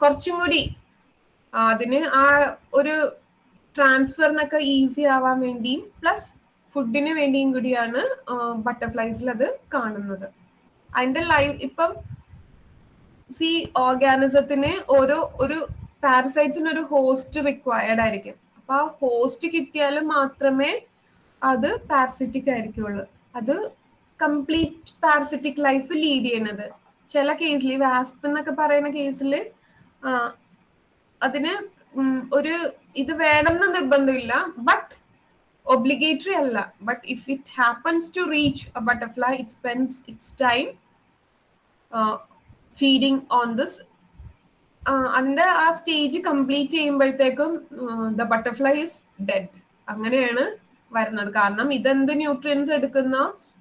കുറച്ചും കൂടി അതിന് ആ ഒരു ട്രാൻസ്ഫറിനൊക്കെ ഈസി ആവാൻ വേണ്ടിയും പ്ലസ് ഫുഡിന് വേണ്ടിയും കൂടിയാണ് ബട്ടർഫ്ലൈസിൽ അത് കാണുന്നത്. അതിന്റെ ലൈഫ് ഇപ്പം സി ഓർഗാനിസത്തിന് ഓരോ ഒരു പാരസൈറ്റ്സിന് ഒരു ഹോസ്റ്റ് റിക്വയർഡ് ആയിരിക്കും. അപ്പൊ ആ ഹോസ്റ്റ് കിട്ടിയാൽ മാത്രമേ അത് പാരസിറ്റിക് ആയിരിക്കുള്ളൂ. അത് കംപ്ലീറ്റ് പാരസിറ്റിക് ലൈഫ് ലീഡ് ചെയ്യുന്നത്. ചില കേസിൽ ഈ വാസ്പ് എന്നൊക്കെ പറയുന്ന കേസിൽ അതിന് ഒരു ഇത് വേണമെന്ന് നിർബന്ധമില്ല. ബട്ട് ഒബ്ലിഗേറ്ററി അല്ല. But if it happens to reach a butterfly it spends its time feeding on this അതിന്റെ ആ സ്റ്റേജ് കംപ്ലീറ്റ് ചെയ്യുമ്പോഴത്തേക്കും ദ ബട്ടർഫ്ലൈ ഇസ് ഡെഡ് അങ്ങനെയാണ് വരുന്നത്. കാരണം ഇതെന്ത് ന്യൂട്രിയൻസ് എടുക്കുന്ന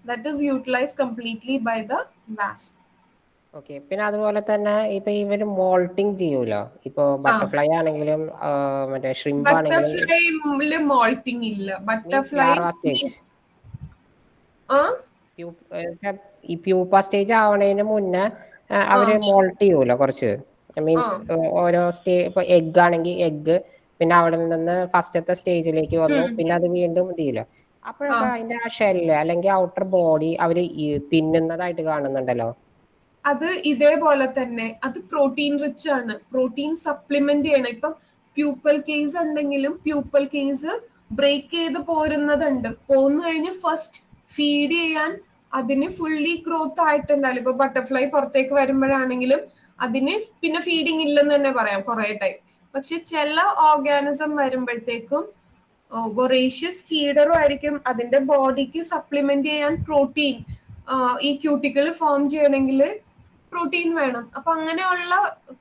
that is utilise completely by the wasp okay പിന്നെ അതുപോലെ തന്നെ ഇപ്പൊ ഇവർ മോൾട്ടിങ് ചെയ്യൂലോ? ഇപ്പൊ ബട്ടർഫ്ലൈ ആണെങ്കിലും മറ്റേ ഷ്രിംപ് ആണെങ്കിലും ബട്ടർഫ്ലൈ മോൾട്ടിങ് ഇല്ല. ബട്ടർഫ്ലൈ സ്റ്റേജ് ഈ പ്യൂപ്പ സ്റ്റേജ് ആവണതിന് മുന്നേ അവർ മോൾട്ട് ചെയ്യൂലോ കുറച്ച്? മീൻസ് ഓരോ സ്റ്റേ ഇപ്പൊ എഗ് ആണെങ്കിൽ എഗ് പിന്നെ അവിടെ നിന്ന് ഫസ്റ്റത്തെ സ്റ്റേജിലേക്ക് വന്നു പിന്നെ അത് വീണ്ടും ഇത് ചെയ്യില്ല അപ്പോഴൊക്കെ അതിന്റെ ആ ഷെല്ല് അല്ലെങ്കിൽ ഔട്ടർ ബോഡി അവർ തിന്നുന്നതായിട്ട് കാണുന്നുണ്ടല്ലോ? അത് ഇതേപോലെ തന്നെ അത് പ്രോട്ടീൻ റിച്ച് ആണ്. പ്രോട്ടീൻ സപ്ലിമെന്റ് ചെയ്യണം. ഇപ്പം പ്യൂപ്പൽ കേസ് ഉണ്ടെങ്കിലും പ്യൂപ്പൽ കേസ് ബ്രേക്ക് ചെയ്ത് പോരുന്നതുണ്ട്. പോന്നു കഴിഞ്ഞ് ഫസ്റ്റ് ഫീഡ് ചെയ്യാൻ അതിന് ഫുള്ളി ഗ്രോത്ത് ആയിട്ടുണ്ടാവില്ല. ഇപ്പൊ ബട്ടർഫ്ലൈ പുറത്തേക്ക് വരുമ്പോഴാണെങ്കിലും അതിന് പിന്നെ ഫീഡിങ് ഇല്ലെന്ന് തന്നെ പറയാം കുറെ ടൈം പക്ഷെ ചില ഓർഗാനിസം വരുമ്പോഴത്തേക്കും വൊറേഷ്യസ് ഫീഡറും ആയിരിക്കും. അതിന്റെ ബോഡിക്ക് സപ്ലിമെന്റ് ചെയ്യാൻ പ്രോട്ടീൻ ഈ ക്യൂട്ടിക്കൽ ഫോം ചെയ്യണമെങ്കിൽ പ്രോട്ടീൻ വേണം. അപ്പൊ അങ്ങനെയുള്ള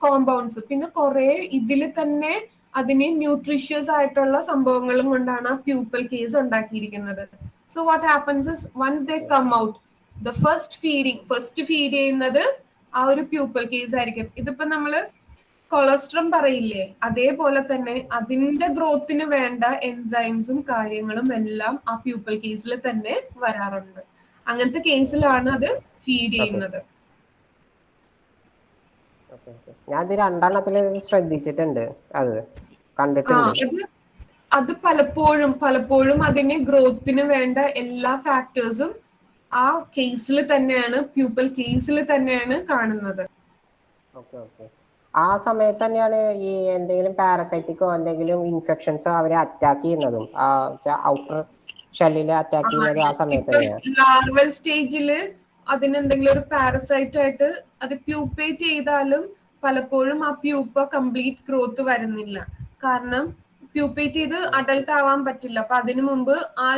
കോമ്പൗണ്ട്സ് പിന്നെ കുറെ ഇതിൽ തന്നെ അതിന് ന്യൂട്രീഷ്യസ് ആയിട്ടുള്ള സംഭവങ്ങളും കൊണ്ടാണ് ആ പ്യൂപ്പൽ കേസ് ഉണ്ടാക്കിയിരിക്കുന്നത്. So what happens once they come out the first feeding first feed ചെയ്യുന്നത് ആ ഒരു പ്യൂപ്പൽ കേസ് ആയിരിക്കും. ഇതിപ്പോ നമ്മൾ കൊളസ്ട്രം പറയില്ലേ? അതേപോലെ തന്നെ അതിന്റെ ഗ്രോത്തിന് വേണ്ട എൻസൈംസും കാര്യങ്ങളും എല്ലാം ആ പ്യൂപ്പൽ കേസിൽ തന്നെ വരാറുണ്ട്. അങ്ങനത്തെ കേസിലാണ് അത് ഫീഡ് ചെയ്യുന്നത്. ഞാൻ രണ്ടെണ്ണത്തിൽ ശ്രദ്ധിച്ചിട്ടുണ്ട് അത് കണ്ടിട്ടുണ്ട്. അത് പലപ്പോഴും പലപ്പോഴും അതിന് ഗ്രോത്തിന് വേണ്ട എല്ലാ ഫാക്ടേഴ്സും ആ കേസിൽ തന്നെയാണ് പ്യൂപ്പൽ കേസിൽ തന്നെയാണ് കാണുന്നത്. ആ സമയത്ത് തന്നെയാണ് ഈ എന്തെങ്കിലും പാരസൈറ്റിക്കോ എന്തെങ്കിലും ഇൻഫെക്ഷൻസോ അവരെ അറ്റാക്ക് ചെയ്യുന്നതും. ആ ഔട്ടർ ഷെല്ലിൽ അറ്റാക്ക് ചെയ്യുന്നത് ആ സമയത്ത് തന്നെയാണ് ലാർവൽ സ്റ്റേജിൽ അതിന് എന്തെങ്കിലും ഒരു പാരസൈറ്റ് ആയിട്ട് അത് പ്യൂപ്പേറ്റ് ചെയ്താലും പലപ്പോഴും ആ പ്യൂപ്പ കംപ്ലീറ്റ് ഗ്രോത്ത് വരുന്നില്ല. കാരണം പ്യൂപ്പേറ്റ് ചെയ്ത് അഡൽട്ട് ആവാൻ പറ്റില്ല. അപ്പൊ അതിനു മുമ്പ് ആ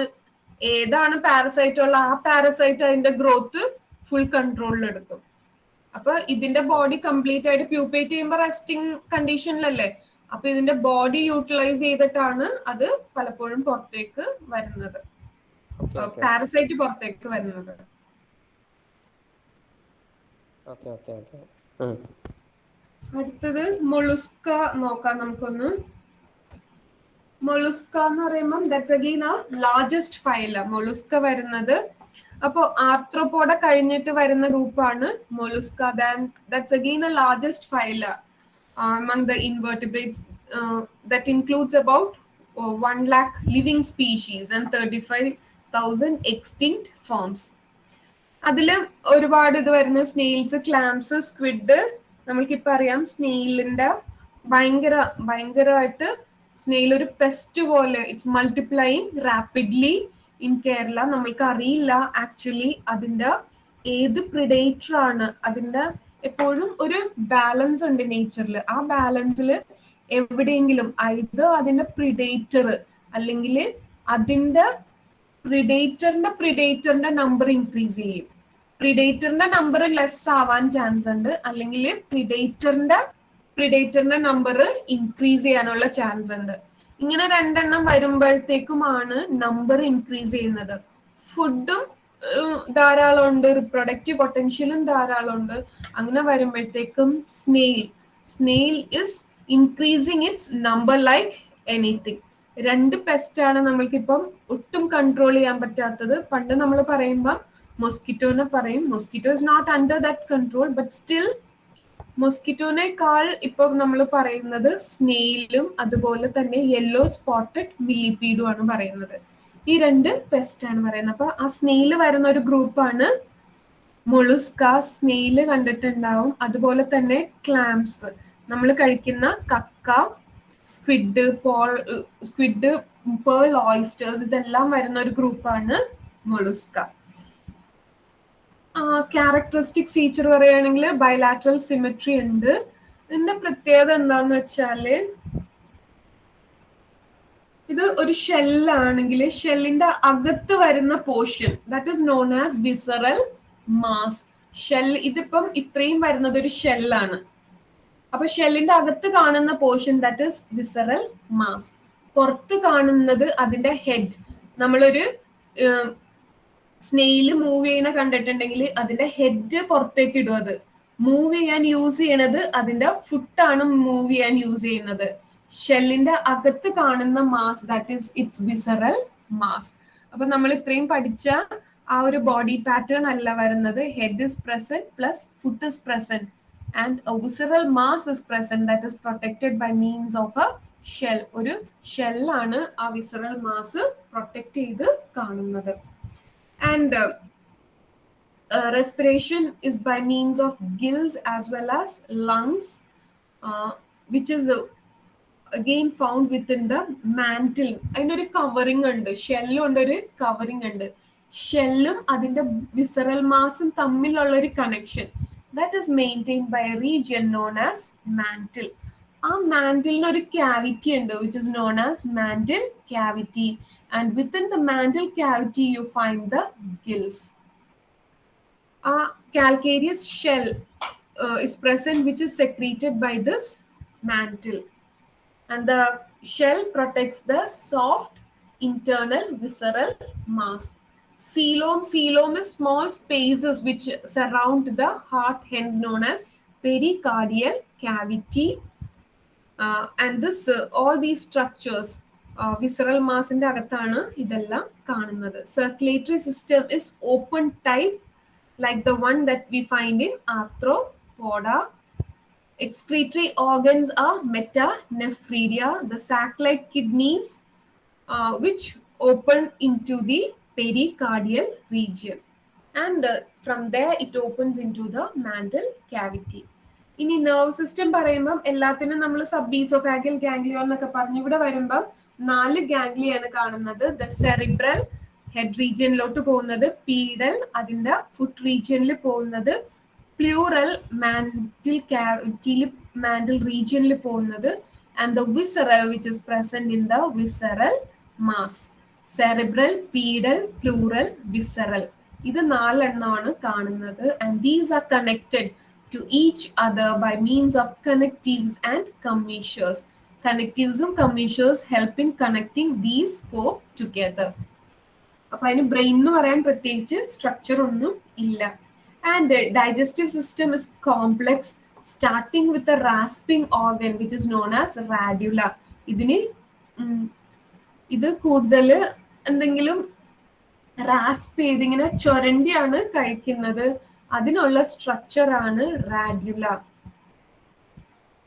ഏതാണ് പാരസൈറ്റ് ഉള്ള ആ പാരസൈറ്റ് അതിന്റെ ഗ്രോത്ത് ഫുൾ കൺട്രോളിൽ എടുക്കും. അപ്പൊ ഇതിന്റെ ബോഡി കംപ്ലീറ്റ് ആയിട്ട് പ്യൂപ്പേറ്റ് ചെയ്യുമ്പോൾ റെസ്റ്റിംഗ് കണ്ടീഷനിലല്ലേ അപ്പൊ ഇതിന്റെ ബോഡി യൂട്ടിലൈസ് ചെയ്തിട്ടാണ് അത് പലപ്പോഴും പുറത്തേക്ക് വരുന്നത്. പാരസൈറ്റ് പുറത്തേക്ക് വരുന്നത്. അടുത്തത് മൊളുസ്ക നോക്കാം നമുക്കൊന്ന്. മൊളുസ്ക എന്ന് പറയുമ്പോൾ ദാറ്റ്സ് അഗെയിൻ ആ ലാർജസ്റ്റ് ഫൈല മൊളുസ്ക വരുന്നത് അപ്പോ ആർത്രോപോഡ കഴിഞ്ഞിട്ട് വരുന്ന ഗ്രൂപ്പാണ് Mollusca. That's again a largest phyla among the invertebrates uh, that includes about uh, 1 lakh living species and 35,000 extinct forms. അതിൽ ഒരുപാട് ഇത് വരുന്ന. സ്നെയിൽസ് ക്ലാംസ് സ്ക്വിഡ് നമ്മൾക്കിപ്പോ അറിയാം. സ്നെയിലിന്റെ ഭയങ്കര ഭയങ്കരമായിട്ട് സ്നെയിൽ ഒരു പെസ്റ്റ് പോലെ it's multiplying rapidly in Kerala. നമ്മൾക്ക് അറിയില്ല ആക്ച്വലി അതിന്റെ ഏത് പ്രിഡേറ്റർ ആണ്. അതിന്റെ എപ്പോഴും ഒരു ബാലൻസ് ഉണ്ട് നേച്ചറിൽ ആ ബാലൻസിൽ എവിടെയെങ്കിലും ഇത് അതിന്റെ പ്രിഡേറ്റർ അല്ലെങ്കിൽ അതിന്റെ പ്രിഡേറ്ററിന്റെ പ്രിഡേറ്ററിന്റെ നമ്പർ ഇൻക്രീസ് ചെയ്യും. പ്രിഡേറ്ററിന്റെ നമ്പർ ലെസ് ആവാൻ ചാൻസ് ഉണ്ട്. അല്ലെങ്കിൽ പ്രിഡേറ്ററിന്റെ പ്രിഡേറ്ററിന്റെ നമ്പർ ഇൻക്രീസ് ചെയ്യാനുള്ള ചാൻസ് ഉണ്ട്. ഇങ്ങനെ രണ്ടെണ്ണം വരുമ്പോഴത്തേക്കുമാണ് നമ്പർ ഇൻക്രീസ് ചെയ്യുന്നത്. ഫുഡും ധാരാളം ഉണ്ട്. റിപ്രൊഡക്റ്റീവ് പൊട്ടൻഷ്യലും ധാരാളം ഉണ്ട്. അങ്ങനെ വരുമ്പോഴത്തേക്കും snail snail is increasing its number like anything രണ്ട് പെസ്റ്റാണ് നമ്മൾക്കിപ്പം ഒട്ടും കൺട്രോൾ ചെയ്യാൻ പറ്റാത്തത്. പണ്ട് നമ്മൾ പറയുമ്പോൾ മൊസ്കിറ്റോനെ പറയും. Mosquito is not under that control but still മൊസ്കിറ്റോനേക്കാൾ ഇപ്പം നമ്മൾ പറയുന്നത് സ്നെയിലും അതുപോലെ തന്നെ യെല്ലോ സ്പോട്ടഡ് മില്ലിപീഡും ആണ് പറയുന്നത്. ഈ രണ്ട് പെസ്റ്റ് ആണ് പറയുന്നത്. അപ്പൊ ആ സ്നെയിൽ വരുന്ന ഒരു ഗ്രൂപ്പാണ് മൊളുസ്ക സ്നെയിൽ കണ്ടിട്ടുണ്ടാവും. അതുപോലെ തന്നെ ക്ലാംസ് നമ്മൾ കഴിക്കുന്ന കക്ക squid pearl squid pearl oysters ഇതെല്ലാം വരുന്ന ഒരു ഗ്രൂപ്പാണ് മൊളുസ്ക ക്യാരക്ടറിസ്റ്റിക് ഫീച്ചർ പറയുകയാണെങ്കിൽ ബയലാറ്ററൽ സിമെട്രി ഉണ്ട്. ഇതിന്റെ പ്രത്യേകത എന്താന്ന് വെച്ചാൽ ഇത് ഒരു ഷെല്ലാണെങ്കിൽ ഷെല്ലിന്റെ അകത്ത് വരുന്ന portion that is known as visceral mass shell ഇതിപ്പം ഇത്രയും വരുന്നത് ഒരു ഷെല്ലാണ് അപ്പൊ ഷെല്ലിന്റെ അകത്ത് കാണുന്ന portion that is visceral mass പുറത്ത് കാണുന്നത് അതിന്റെ ഹെഡ് നമ്മളൊരു സ്നെയിൽ മൂവ് ചെയ്യണ കണ്ടിട്ടുണ്ടെങ്കിൽ അതിന്റെ ഹെഡ് പുറത്തേക്ക് ഇടും അത്. മൂവ് ചെയ്യാൻ യൂസ് ചെയ്യണത് അതിന്റെ ഫുട്ടാണ് മൂവ് ചെയ്യാൻ യൂസ് ചെയ്യുന്നത്. ഷെല്ലിന്റെ അകത്ത് കാണുന്ന mass that is its visceral mass അപ്പൊ നമ്മൾ ഇത്രയും പഠിച്ച ആ ഒരു ബോഡി പാറ്റേൺ അല്ല വരുന്നത്. Head is present plus foot is present and visceral mass is present that is protected by means of a shell ഒരു ഷെല്ലാണ് ആ വിസറൽ മാസ് പ്രൊട്ടക്ട് ചെയ്ത് കാണുന്നത്. And uh, respiration is by means of gills as well as lungs, uh, which is uh, again found within the mantle. അതിനൊരു covering ഉണ്ട്. ഷെല്ലും ഉണ്ട് ഒരു കവറിംഗ് ഉണ്ട്. ഷെല്ലും അതിന്റെ വിസറൽ മാസും തമ്മിലുള്ള ഒരു connection that is maintain by region known as mantle ആ മാന്റിലിന് ഒരു ക്യാവിറ്റി ഉണ്ട് which is known as mantle cavity and within the mantle cavity you find the gills. A calcareous shell uh, is present which is secreted by this mantle and the shell protects the soft internal visceral mass. Coelom, coelom is small spaces which surround the heart hence known as pericardial cavity uh, and this uh, all these structures visceral മാസിന്റെ അകത്താണ് ഇതെല്ലാം കാണുന്നത്. Circulatory system is open type like the one that we find in arthropoda excretory organs ആ metanephridia the saclike kidneys which open into the pericardial region and from the it opens into the mantle cavity ഇനി nerve system പറയുമ്പം എല്ലാത്തിനും നമ്മൾ sub ബീസോഫാഗിൽ ഗാംഗ്ലിയോ എന്നൊക്കെ പറഞ്ഞു ഇവിടെ വരുമ്പം നാല് ഗാംഗ്ലിയാണ് കാണുന്നത്. ദ സെറിബ്രൽ ഹെഡ് റീജിയനിലോട്ട് പോകുന്നത്. പീഡൽ അതിന്റെ ഫുട്ട് റീജിയനിൽ പോകുന്നത്. പ്ലൂറൽ മാൻഡിൽ ക്യാവിറ്റിയിൽ മാൻഡിൽ റീജിയനിൽ പോകുന്നത്. And the visceral which is present in the visceral mass cerebral pedal pleural visceral ഇത് നാലെണ്ണമാണ് കാണുന്നത്. And these are connected to each other by means of connectives and commissures കണക്റ്റീവ്സും commissures help in connecting these four together അപ്പൊ അതിന് brain എന്ന് പറയാൻ പ്രത്യേകിച്ച് structure ഒന്നും ഇല്ല. And digestive system is complex starting with a rasping organ which is known as radula ഇതിന് ഇത് കൂടുതൽ എന്തെങ്കിലും റാസ്പ് ചെയ്ത് ഇങ്ങനെ ചൊരണ്ടിയാണ് കഴിക്കുന്നത്. അതിനുള്ള സ്ട്രക്ചറാണ് റാഡ്യുല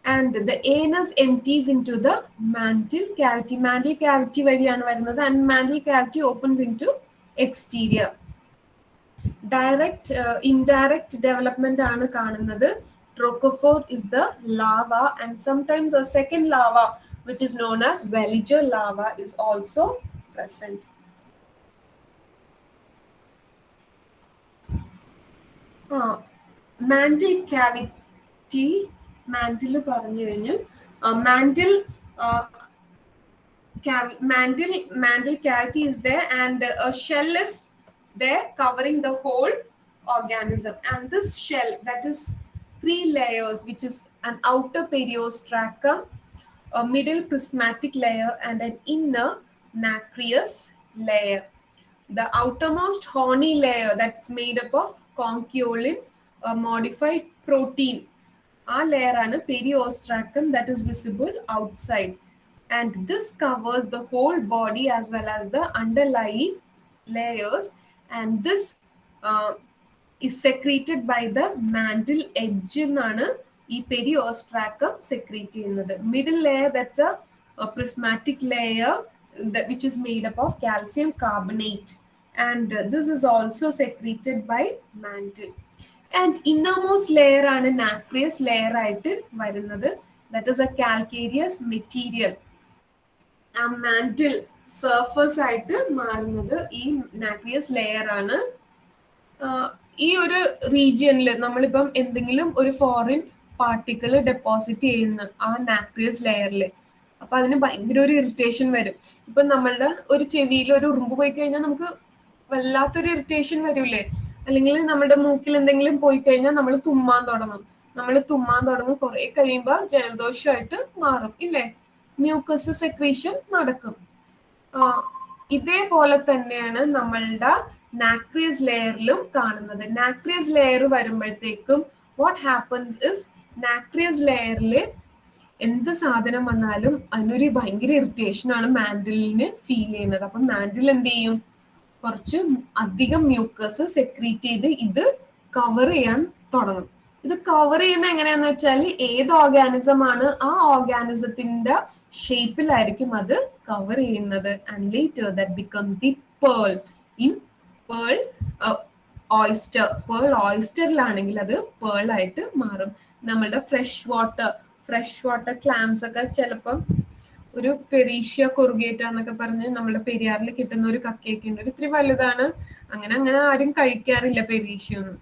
And the anus empties into the mantle cavity mantle cavity വഴിയാണ് വരുന്നത് and mantle cavity opens into exterior direct indirect development ആണ് കാണുന്നത് trochophore is the larva and sometimes a second larva which is known as Welliger lava is also present. Mantle cavity mantle പറഞ്ഞു കഴിഞ്ഞു mantle mantle mantle cavity is there and a shell is there covering the whole organism and this shell that is three layers which is an outer periostracum a middle prismatic layer and an inner nacreous layer the outermost horny layer that's made up of conchiolin a modified protein ആ layer ആണ് periostracum that is visible outside and this covers the whole body as well as the underlying layers and this uh, is secreted by the mantle edge എന്നാണ് ഈ പെരിയോസ്ട്രാക്കം secrete ചെയ്യുന്നത് middle layer that's a prismatic layer which is made up of calcium carbonate and this is also secreted by mantle And innermost layer ആണ് nacreous layer ആയിട്ട് വരുന്നത്. That is a calcareous material ആ mantle surface ആയിട്ട് മാറുന്നത് ഈ nacreous layer ആണ്. ഈ ഒരു റീജിയനിൽ നമ്മളിപ്പം എന്തെങ്കിലും ഒരു ഫോറിൻ പാർട്ടിക്കിൾ ഡെപ്പോസിറ്റ് ചെയ്യുന്ന ആ നാക്രിയസ് ലെയറിൽ അപ്പൊ അതിന് ഭയങ്കര ഒരു ഇറിറ്റേഷൻ വരും. ഇപ്പൊ നമ്മളുടെ ഒരു ചെവിയിൽ ഒരു ഉറുമ്പ് പോയി കഴിഞ്ഞാൽ നമുക്ക് വല്ലാത്തൊരു ഇറിറ്റേഷൻ വരൂലേ അല്ലെങ്കിൽ നമ്മുടെ മൂക്കിൽ എന്തെങ്കിലും പോയി കഴിഞ്ഞാൽ നമ്മൾ തുമ്മാൻ തുടങ്ങും. നമ്മൾ തുമ്മാൻ തുടങ്ങും. കുറെ കഴിയുമ്പോൾ ജലദോഷമായിട്ട് മാറും ഇല്ലേ? മ്യൂക്കസ് സെക്രീഷൻ നടക്കും. ഇതേപോലെ തന്നെയാണ് നമ്മളുടെ നാക്രിയസ് ലെയറിലും കാണുന്നത്. നാക്രിയസ് ലെയർ വരുമ്പോഴത്തേക്കും വാട്ട് ഹാപ്പൻസ് ഇസ് നാക്രിയസ് ലെയറിൽ എന്ത് സാധനം വന്നാലും അതിനൊരു ഭയങ്കര ഇറിറ്റേഷൻ ആണ് മാൻഡിലിന് ഫീൽ ചെയ്യുന്നത്. അപ്പൊ മാൻഡിൽ എന്ത് ചെയ്യും? കുറച്ച് അധികം മ്യൂക്കസ് സെക്രീറ്റ് ചെയ്ത് ഇത് കവർ ചെയ്യാൻ തുടങ്ങും. ഇത് കവർ ചെയ്യുന്ന എങ്ങനെയാന്ന് വെച്ചാൽ ഏത് ഓർഗാനിസം ആണ് ആ ഓർഗാനിസത്തിന്റെ ഷേപ്പിലായിരിക്കും അത് കവർ ചെയ്യുന്നത്. And later that becomes the pearl in pearl oyster pearl ഓയിസ്റ്ററിലാണെങ്കിൽ അത് പേൾ ആയിട്ട് മാറും. നമ്മളുടെ fresh water fresh water clams ഒക്കെ ചിലപ്പം ഒരു പെരീഷ്യ കൊറുകേറ്റ എന്നൊക്കെ പറഞ്ഞ് നമ്മുടെ പെരിയാറിൽ കിട്ടുന്ന ഒരു കക്കയൊക്കെ ഉണ്ട്. ഇത്തിരി വലുതാണ്. അങ്ങനെ അങ്ങനെ ആരും കഴിക്കാറില്ല പെരീഷ്യ ഒന്നും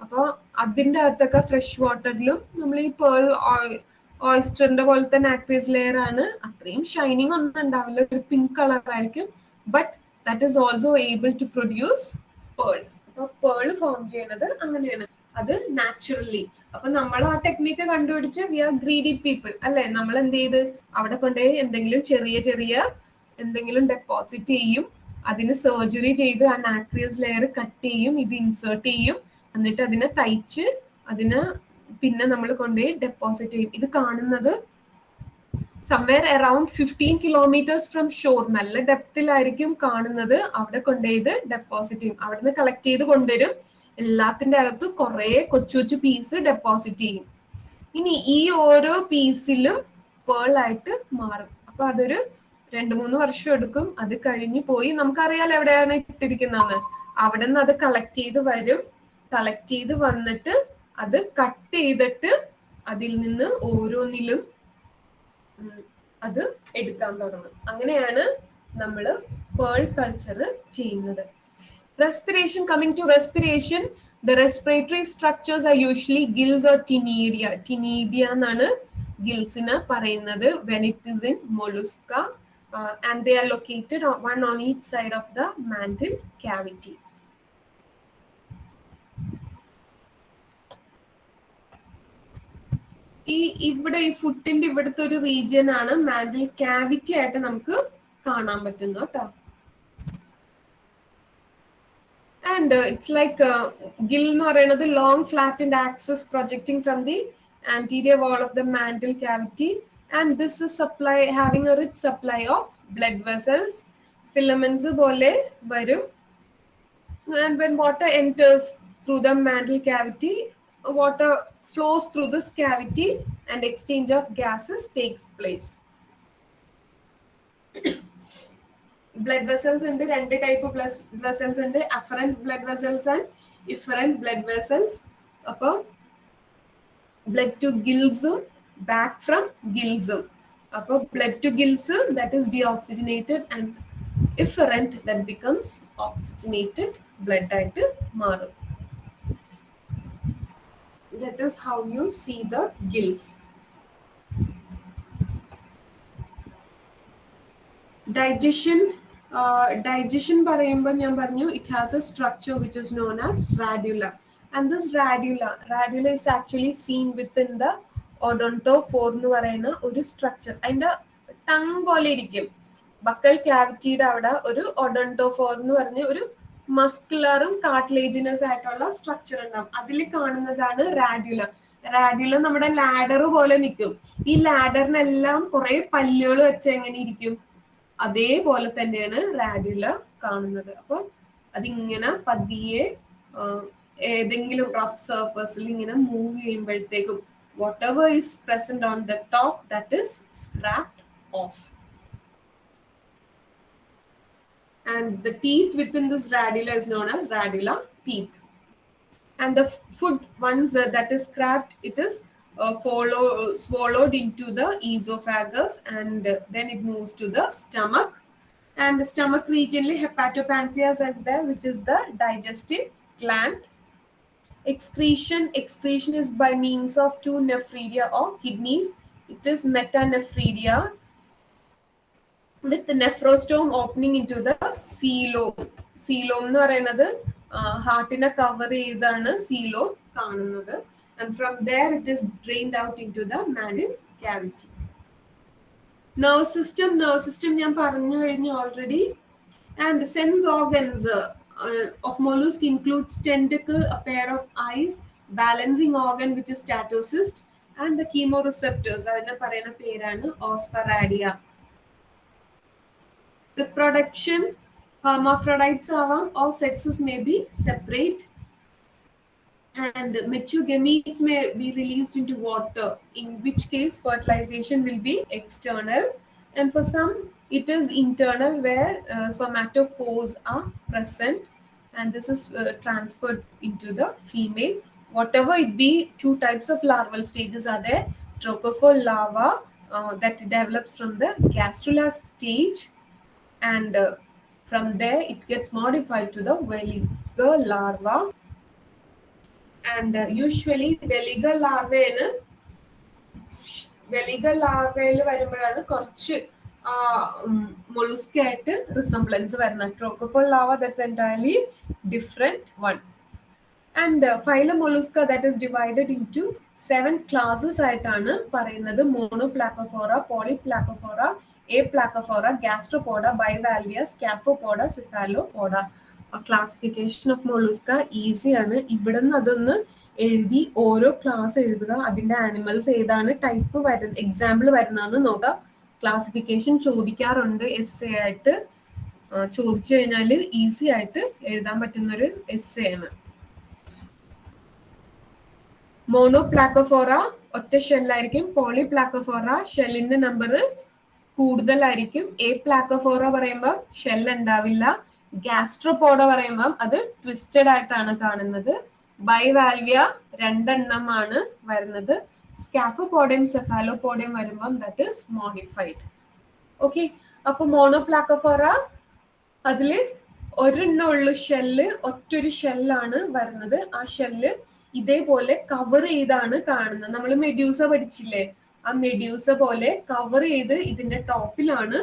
അപ്പൊ അതിന്റെ അകത്തൊക്കെ ഫ്രഷ് വാട്ടറിലും നമ്മൾ ഈ പേൾ ഓയിസ്റ്ററിന്റെ പോലത്തെ നാക്വേസ് ലെയർ ആണ്. അത്രയും ഷൈനിങ് ഒന്നും ഉണ്ടാവില്ല. ഒരു പിങ്ക് കളർ ആയിരിക്കും. But that is also able to produce pearl അപ്പൊ പേൾ ഫോം ചെയ്യണത് അങ്ങനെയാണ്. അത് നാച്ചുറലി അപ്പൊ നമ്മൾ ആ ടെക്നിക്ക് കണ്ടുപിടിച്ച് വി ആർ ഗ്രീഡി പീപ്പിൾ അല്ലെ? നമ്മൾ എന്ത് ചെയ്ത് അവിടെ കൊണ്ടുപോയി എന്തെങ്കിലും ചെറിയ ചെറിയ എന്തെങ്കിലും ഡെപ്പോസിറ്റ് ചെയ്യും. അതിന് സർജറി ചെയ്ത് ആ നാക്രിയസ് ലെയർ കട്ട് ചെയ്യും ഇത് ഇൻസേർട്ട് ചെയ്യും. എന്നിട്ട് അതിനെ തയ്ച്ച് അതിന് പിന്നെ നമ്മൾ കൊണ്ടുപോയി ഡെപ്പോസിറ്റ് ചെയ്യും. ഇത് കാണുന്നത് somewhere around fifteen kilometers from shore നല്ല ഡെപ്തിലായിരിക്കും കാണുന്നത്. അവിടെ കൊണ്ടുപോയി ഡെപ്പോസിറ്റ് ചെയ്യും. അവിടെ നിന്ന് കളക്ട് ചെയ്ത് കൊണ്ടുവരും. എല്ലാത്തിന്റെ അകത്ത് കുറെ കൊച്ചു കൊച്ചു പീസ് ഡെപ്പോസിറ്റ് ചെയ്യും. ഇനി ഈ ഓരോ പീസിലും പേൾ ആയിട്ട് മാറും. അപ്പൊ അതൊരു രണ്ടു മൂന്ന് വർഷം എടുക്കും. അത് കഴിഞ്ഞു പോയി നമുക്കറിയാലോ എവിടെയാണ് ഇട്ടിരിക്കുന്നതെന്ന്. അവിടെ നിന്ന് അത് കളക്ട് ചെയ്ത് വരും. കളക്ട് ചെയ്ത് വന്നിട്ട് അത് കട്ട് ചെയ്തിട്ട് അതിൽ നിന്ന് ഓരോന്നിലും അത് എടുക്കാൻ തുടങ്ങും. അങ്ങനെയാണ് നമ്മൾ പേൾ കൾച്ചർ ചെയ്യുന്നത്. Respiration coming to respiration the respiratory structures are usually gills or tinea tinea gills ഗിൽസിന് parayunnathu when it is in mollusca uh, and they are located on, one on each side of the mantle cavity ഈ ഇവിടെ ഈ ഫുട്ടിന്റെ ഇവിടുത്തെ ഒരു region ആണ് mantle cavity ആയിട്ട് നമുക്ക് കാണാൻ പറ്റുന്നു കേട്ടോ and uh, it's like uh, a giln or another long flattened axis projecting from the anterior wall of the mantle cavity. And this is supply having a rich supply of blood vessels. Filaments bole varum and when water enters through the mantle cavity water flows through this cavity and exchange of gases takes place. Blood vessels ഉണ്ട് രണ്ട് type blood vessels ഉണ്ട് afferent blood vessels and efferent blood vessels അപ്പോൾ blood to ഗിൽസും back from ഗിൽസും അപ്പോൾ blood to gills that is deoxygenated and efferent that becomes oxygenated blood ആയിട്ട് മാറും. That is how you see the gills. Digestion, digestion പറയുമ്പോൾ ഞാൻ പറഞ്ഞു it has a structure which is which is known as this radula radula is actually seen within the the ഫോർ എന്ന് പറയുന്ന ഒരു structure അതിന്റെ ടങ് പോലെ ഇരിക്കും. ബക്കൽ ക്യാവിറ്റിയുടെ അവിടെ ഒരു ഒഡോണ്ടോഫോർ എന്ന് പറഞ്ഞ ഒരു മസ്കുലറും കാർട്ടിലേജിനസ് ആയിട്ടുള്ള സ്ട്രക്ചർ ഉണ്ടാവും. അതിൽ കാണുന്നതാണ് റാഡ്യുല റാഡ്യുല നമ്മുടെ ലാഡർ പോലെ നിൽക്കും. ഈ ലാഡറിനെല്ലാം കുറെ പല്ലുകൾ വെച്ച് എങ്ങനെ ഇരിക്കും? അതേപോലെ തന്നെയാണ് റാഡ്യുല കാണുന്നത് അപ്പൊ അതിങ്ങനെ പതിയെ ആ, ഏതെങ്കിലും റഫ് സർഫസിൽ ഇങ്ങനെ മൂവ് ചെയ്യുമ്പോഴത്തേക്കും whatever is present on the top that is scraped off and the teeth within this radula is known as radula teeth. And the f- food, once uh, that is scrapped, it is uh, follow, swallowed into the esophagus and uh, then it moves to the stomach. And the stomach regionally, hepatopancreas is there, which is the digestive gland. excretion excretion is by means of two nephridia or kidneys it is metanephridia with the nephrostome opening into the coelom coelom എന്ന് പറയുന്നത് ഹാർട്ടിനെ cover ചെയ്താണ് coelom കാണുന്നത് and from there it is drained out into the mantle cavity nerve system nerve system ഞാൻ പറഞ്ഞു കഴിഞ്ഞു already and sense organs uh, uh, of mollusk includes tentacle a pair of eyes balancing organ which is statocyst and the chemoreceptors അതിനെ പറയുന്ന പേരാണ് osphradia reproduction hermaphrodites ആവാം or sexes may be separate and mature gametes may be released into water in which case fertilization will be external. And for some it is internal where uh, somatophores are present and this is uh, transferred into the female. Whatever it be two types of larval stages are there trochophore larva uh, that develops from the gastrula stage and uh, from there it gets modified to the veliger larva and usually veliger larvae veliger ലാർവയിൽ വരുമ്പോഴാണ് കുറച്ച് mollusc ആയിട്ട് resemblance വരുന്നത്. Trochophore larva that's entirely different one and phyla mollusca that is divided into seven classes ആയിട്ടാണ് പറയുന്നത്. Monoplacophora polyplacophora aplacophora gastropoda bivalvia scaphopoda cephalopoda classification of mollusca ഈസിയാണ് ഇവിടെ നിന്ന് അതൊന്ന് എഴുതി ഓരോ ക്ലാസ് എഴുതുക. അതിന്റെ ആനിമൽസ് ഏതാണ് ടൈപ്പ് വരുന്ന എക്സാമ്പിൾ വരുന്നതെന്ന് നോക്കുക ക്ലാസിഫിക്കേഷൻ ചോദിക്കാറുണ്ട്. എസ് എ ആയിട്ട് ചോദിച്ചു കഴിഞ്ഞാൽ ഈസി ആയിട്ട് എഴുതാൻ പറ്റുന്ന ഒരു എസ് എ ആണ്. മോണോ പ്ലാക്കോഫോറ ഒറ്റ ഷെല്ലായിരിക്കും പോളി പ്ലാക്കോഫോറ ഷെല്ലിന്റെ നമ്പർ കൂടുതലായിരിക്കും. എ പ്ലാക്കോഫോറ പറയുമ്പോൾ ഷെൽ ഉണ്ടാവില്ല. ഗ്യാസ്ട്രോപോഡ പറയുമ്പോൾ അത് ട്വിസ്റ്റഡ് ആയിട്ടാണ് കാണുന്നത്. ബൈവാൽവിയ രണ്ടെണ്ണമാണ് വരുന്നത്. സ്കാഫോപോഡിയം സെഫാലോപോഡിയം വരുമ്പം ദാറ്റ് ഇസ് മോഡിഫൈഡ് ഓക്കെ അപ്പൊ മോണോപ്ലാക്കോഫോറ അതിൽ ഒരെണ്ണ ഉള്ള ഷെല്ല് ഒറ്റൊരു ഷെല്ലാണ് വരുന്നത്. ആ ഷെല്ല് ഇതേപോലെ കവർ ചെയ്താണ് കാണുന്നത്. നമ്മൾ മെഡ്യൂസ പഠിച്ചില്ലേ? ആ മെഡ്യൂസ പോലെ കവർ ചെയ്ത് ഇതിന്റെ ടോപ്പിലാണ്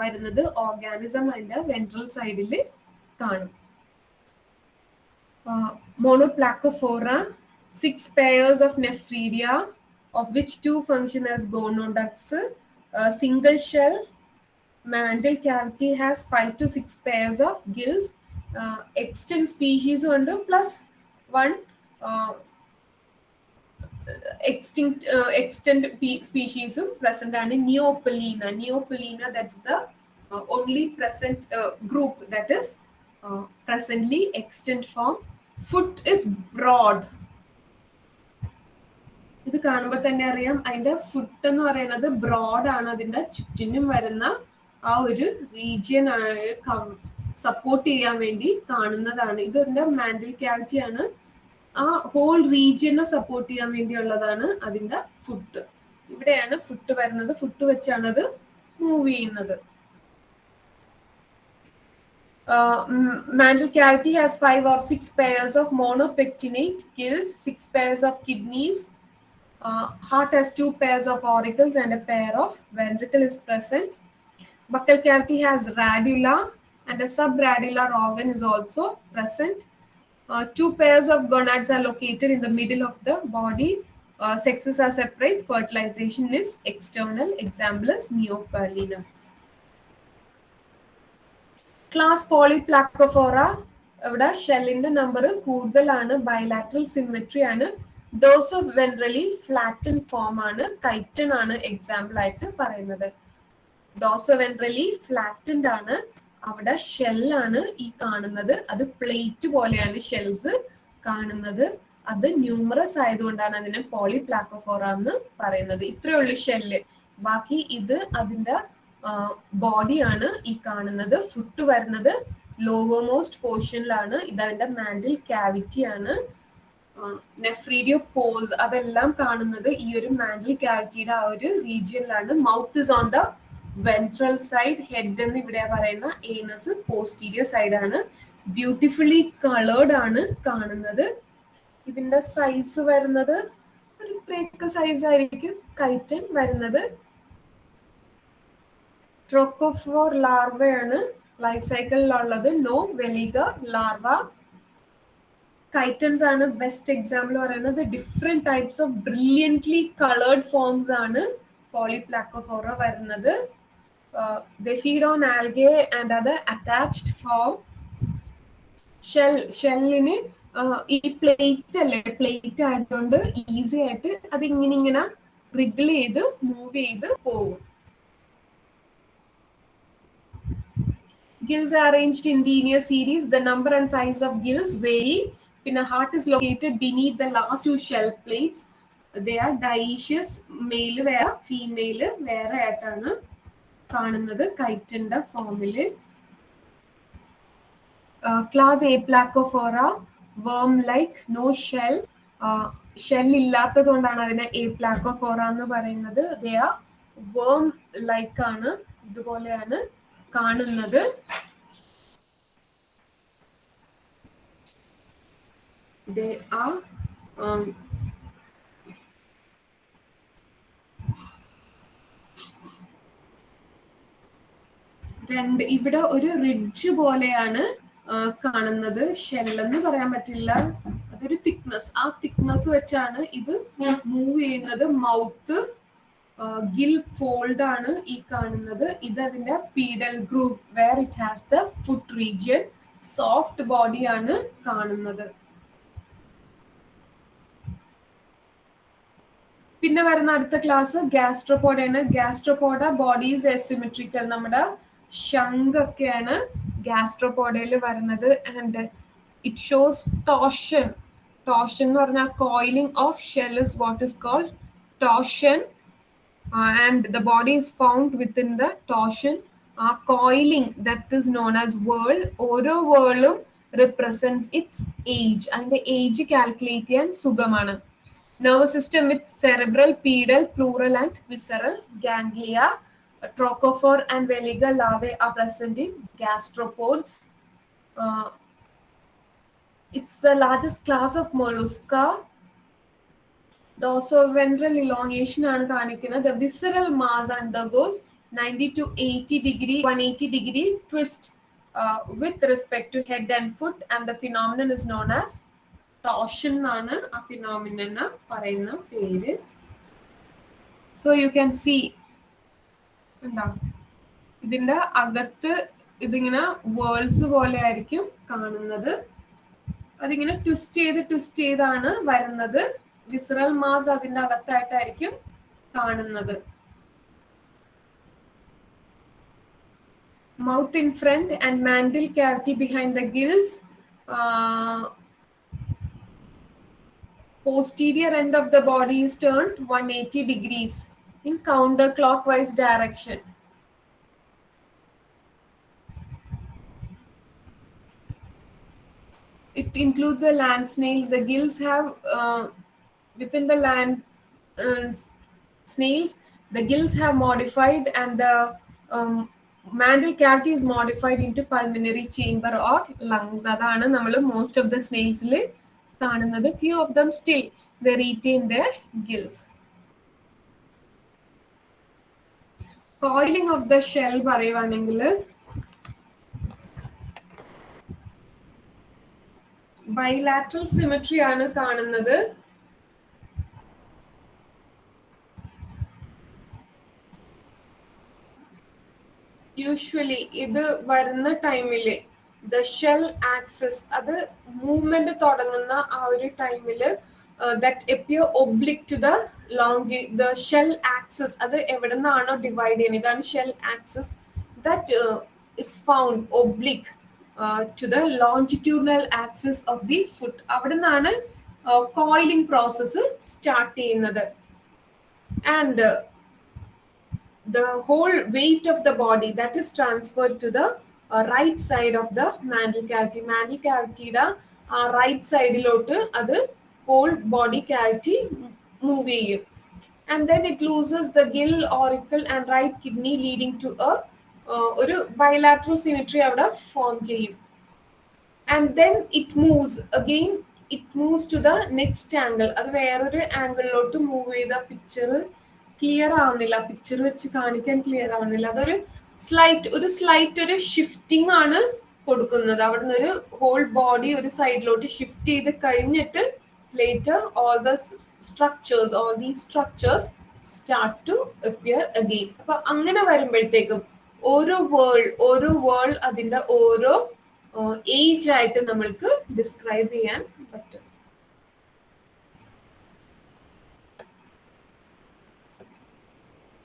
വരുന്നത് ഓർഗാനിസം അതിന്റെ വെൻട്രൽ സൈഡിൽ കാണും monoplacophora, six pairs of nephridia, of which two function as gonoducts. A single shell mantle cavity has five to six pairs of gills. Uh, extant species under plus one uh, extinct uh, extant species present and Neopelina. Neopelina, that's the uh, only present uh, group that is uh, presently extant form. Foot is broad. ഇത് കാണുമ്പോൾ തന്നെ അറിയാം അതിന്റെ foot എന്ന് പറയുന്നത് broad ആണ് അതിന്റെ ചുറ്റിനും വരുന്ന ആ ഒരു റീജിയൻ സപ്പോർട്ട് ചെയ്യാൻ വേണ്ടി കാണുന്നതാണ് ഇത് ഇതിന്റെ മാൻഡൽ ക്യാവിറ്റി ആണ് ആ ഹോൾ റീജിയനെ സപ്പോർട്ട് ചെയ്യാൻ വേണ്ടിയുള്ളതാണ് അതിന്റെ ഫുഡ് ഇവിടെയാണ് ഫുഡ് വരുന്നത്. ഫുഡ് വെച്ചാണ് അത് മൂവ് ചെയ്യുന്നത്. Mantle cavity has five or six pairs of monopectinate gills six pairs of kidneys heart has two pairs of auricles and a pair of ventricle is present buccal cavity has radula and a subradular organ is also present Uh, two pairs of gonads are located in the middle of the body. Uh, sexes are separate. Fertilization is external. Example is neopalina. Avada shell ഇവിടെ ഷെല്ലിന്റെ number കൂടുതലാണ് bilateral bilateral ആണ് dorsoventrally flatten form ആണ് chiton ആണ് example ആയിട്ട് പറയുന്നത് ഡോസോ ventrally flattened ആണ് അവിടെ ഷെല്ലാണ് ഈ കാണുന്നത്. അത് പ്ലേറ്റ് പോലെയാണ് ഷെൽസ് കാണുന്നത്. അത് ന്യൂമറസ് ആയതുകൊണ്ടാണ് അതിനെ പോളിപ്ലാക്കോഫോറ എന്ന് പറയുന്നത്. ഇത്രയേ ഉള്ളൂ ഷെല്ല്. ബാക്കി ഇത് അതിന്റെ ബോഡിയാണ് ഈ കാണുന്നത്. ഫുട്ട് വരുന്നത് ലോവോമോസ്റ്റ് പോർഷനിലാണ്. ഇത് അതിന്റെ മാൻഡിൽ ക്യാവിറ്റി ആണ് നെഫ്രീഡിയോ പോസ് അതെല്ലാം കാണുന്നത് ഈ ഒരു മാൻഡിൽ ക്യാവിറ്റിയുടെ ആ ഒരു റീജിയനിലാണ്. Mouth is on the ventral side head എന്ന് ഇവിടെ പറയുന്ന ഏനസ് പോസ്റ്റീരിയർ സൈഡ് ആണ്. ബ്യൂട്ടിഫുള്ളി കളേർഡ് ആണ് കാണുന്നത്. ഇതിന്റെ സൈസ് വരുന്നത് ഒരു ഇത്രയൊക്കെ സൈസ് ആയിരിക്കും കൈറ്റൻ വരുന്നത്. ട്രോക്കോഫോർ ലാർവയാണ് ലൈഫ് സൈക്കിളിലുള്ളത് നോ വെലിക ലാർവ കൈറ്റൻസ് ആണ് ബെസ്റ്റ് എക്സാമ്പിൾ പറയുന്നത്. Different types of brilliantly coloured forms ആണ് പോളിപ്ലാക്കോഫോറ വരുന്നത്. The feed on algae and അത് അറ്റാച്ച്ഡ് shell shell ഷെല്ലിന് ഈ പ്ലേറ്റ് അല്ലേ പ്ലേറ്റ് ആയതുകൊണ്ട് ഈസി ആയിട്ട് അത് ഇങ്ങനെ ഇങ്ങനെ റിഗിൾ ചെയ്ത് മൂവ് ചെയ്ത് പോകും Gills are arranged in linear series. The number and size of gills vary. Pinna heart is located beneath the last two shell plates. They are dioecious. Male വേറെ female വേറെ ആയിട്ടാണ് കാണുന്നത് കൈറ്റിന്റെ ഫോമിൽ ക്ലാസ് എ പ്ലാക്കോഫോറ വേം like no shell shell ഇല്ലാത്തത് കൊണ്ടാണ് അതിനെ A പ്ലാക്കോഫോറ എന്ന് പറയുന്നത്. ദേ വേം ലൈക്ക് ആണ് ഇതുപോലെയാണ് കാണുന്നത്. ദേ are രണ്ട് ഇവിടെ ഒരു റിഡ്ജ് പോലെയാണ് കാണുന്നത്. ഷെല്ലെന്ന് പറയാൻ പറ്റില്ല. അതൊരു തിക്നെസ് ആ തിക്നെസ് വെച്ചാണ് ഇത് മൂവ് ചെയ്യുന്നത്. മൗത്ത് ഗിൽ ഫോൾഡ് ആണ് ഈ കാണുന്നത്. ഇത് അതിന്റെ pedal groove where it has the foot region soft ആണ് കാണുന്നത്. പിന്നെ വരുന്ന അടുത്ത ക്ലാസ് ഗ്യാസ്ട്രോപോഡാണ് ഗ്യാസ്ട്രോപോഡ ബോഡീസ് എസിമെട്രിക്കൽ നമ്മുടെ ശംഖൊക്കെയാണ് ഗ്യാസ്ട്രോപോഡയിൽ വരുന്നത്. And it shows torsion torsion എന്ന് പറഞ്ഞാൽ coiling of shell is what is called torsion and the body is found within the torsion ആ coiling that is known as whorl ഓരോ വേൾഡും റിപ്രസെന്റ് ഇറ്റ്സ് ഏജ് അതിന്റെ ഏജ് കാൽക്കുലേറ്റ് ചെയ്യാൻ സുഖമാണ്. Nervous system with cerebral, pedal pleural, and visceral ganglia. Trochophore and veliger larvae are present in gastropods. Uh, it's the largest class of mollusca. Dorsoventral elongation ആണ് കാണിക്കുന്നത് the visceral mass undergoes 90 to 80 degree 180 degree twist uh, with respect to head and foot and the phenomenon is known as ടോഷൻ എന്നാണ് ആ phenomena പറയുന്ന പേര് so you can see ഉണ്ടോ ഇതിന്റെ അകത്ത് ഇതിങ്ങനെ വേൾഡ്സ് പോലെ ആയിരിക്കും കാണുന്നത്. അതിങ്ങനെ ട്വിസ്റ്റ് ചെയ്ത് ട്വിസ്റ്റ് ചെയ്താണ് വരുന്നത്. വിസറൽ മാസ് അതിന്റെ അകത്തായിട്ടായിരിക്കും കാണുന്നത്. Mouth in front and mantle cavity behind the gills posterior end of the body is turned 180 degrees. in counterclockwise direction. It includes the land snails. The gills have uh, within the land uh, snails. The gills have modified, and the um, mantle cavity is modified into pulmonary chamber or lungs. അതാണ് നമ്മൾ most of the സ്നെയിൽസിൽ കാണുന്നത് few of them still the retain the gills Coiling of the shell പറയുവാണെങ്കിൽ bilateral symmetry ആണ് കാണുന്നത്. Usually ഇത് വരുന്ന ടൈമിൽ the shell axis അത് മൂവ്മെന്റ് തുടങ്ങുന്ന ആ ഒരു ടൈമില് that appear oblique to the long the shell axis അത് എവിടെ നിന്നാണോ ഡിവൈഡ് ചെയ്യുന്നത് ഇതാണ് shell axis that is found oblique to the longitudinal axis of the foot അവിടെ നിന്നാണ് കോയിലിംഗ് പ്രോസസ്സ് സ്റ്റാർട്ട് ചെയ്യുന്നത് and the whole weight of the body that is transferred to the uh, right side of the mantle cavity. Mantle cavity യുടെ ആ right സൈഡിലോട്ട് അത് whole body cavity move ചെയ്യും and then it loses the gill auricle and right kidney leading to a ഒരു bilateral symmetry അവിടെ form ചെയ്യും. And then it moves again it moves to the next angle അത് വേറൊരു ആംഗിളിലോട്ട് move ചെയ്ത picture clear ആവുന്നില്ല. Picture വെച്ച് കാണിക്കാൻ ക്ലിയർ ആവുന്നില്ല. അതൊരു സ്ലൈറ്റ് ഒരു സ്ലൈറ്റ് ഒരു ഷിഫ്റ്റിംഗ് ആണ് കൊടുക്കുന്നത്. അവിടുന്ന് ഒരു ഹോൾ ബോഡി ഒരു സൈഡിലോട്ട് ഷിഫ്റ്റ് ചെയ്ത് കഴിഞ്ഞിട്ട് later all the structures all the structures start to appear again അപ്പൊ അങ്ങനെ വരുമ്പോഴത്തേക്കും ഓരോ വേൾ ഓരോ വേൾ അതിന്റെ ഓരോ ഏജ് ആയിട്ട് നമ്മൾക്ക് ഡിസ്ക്രൈബ് ചെയ്യാൻ പറ്റും.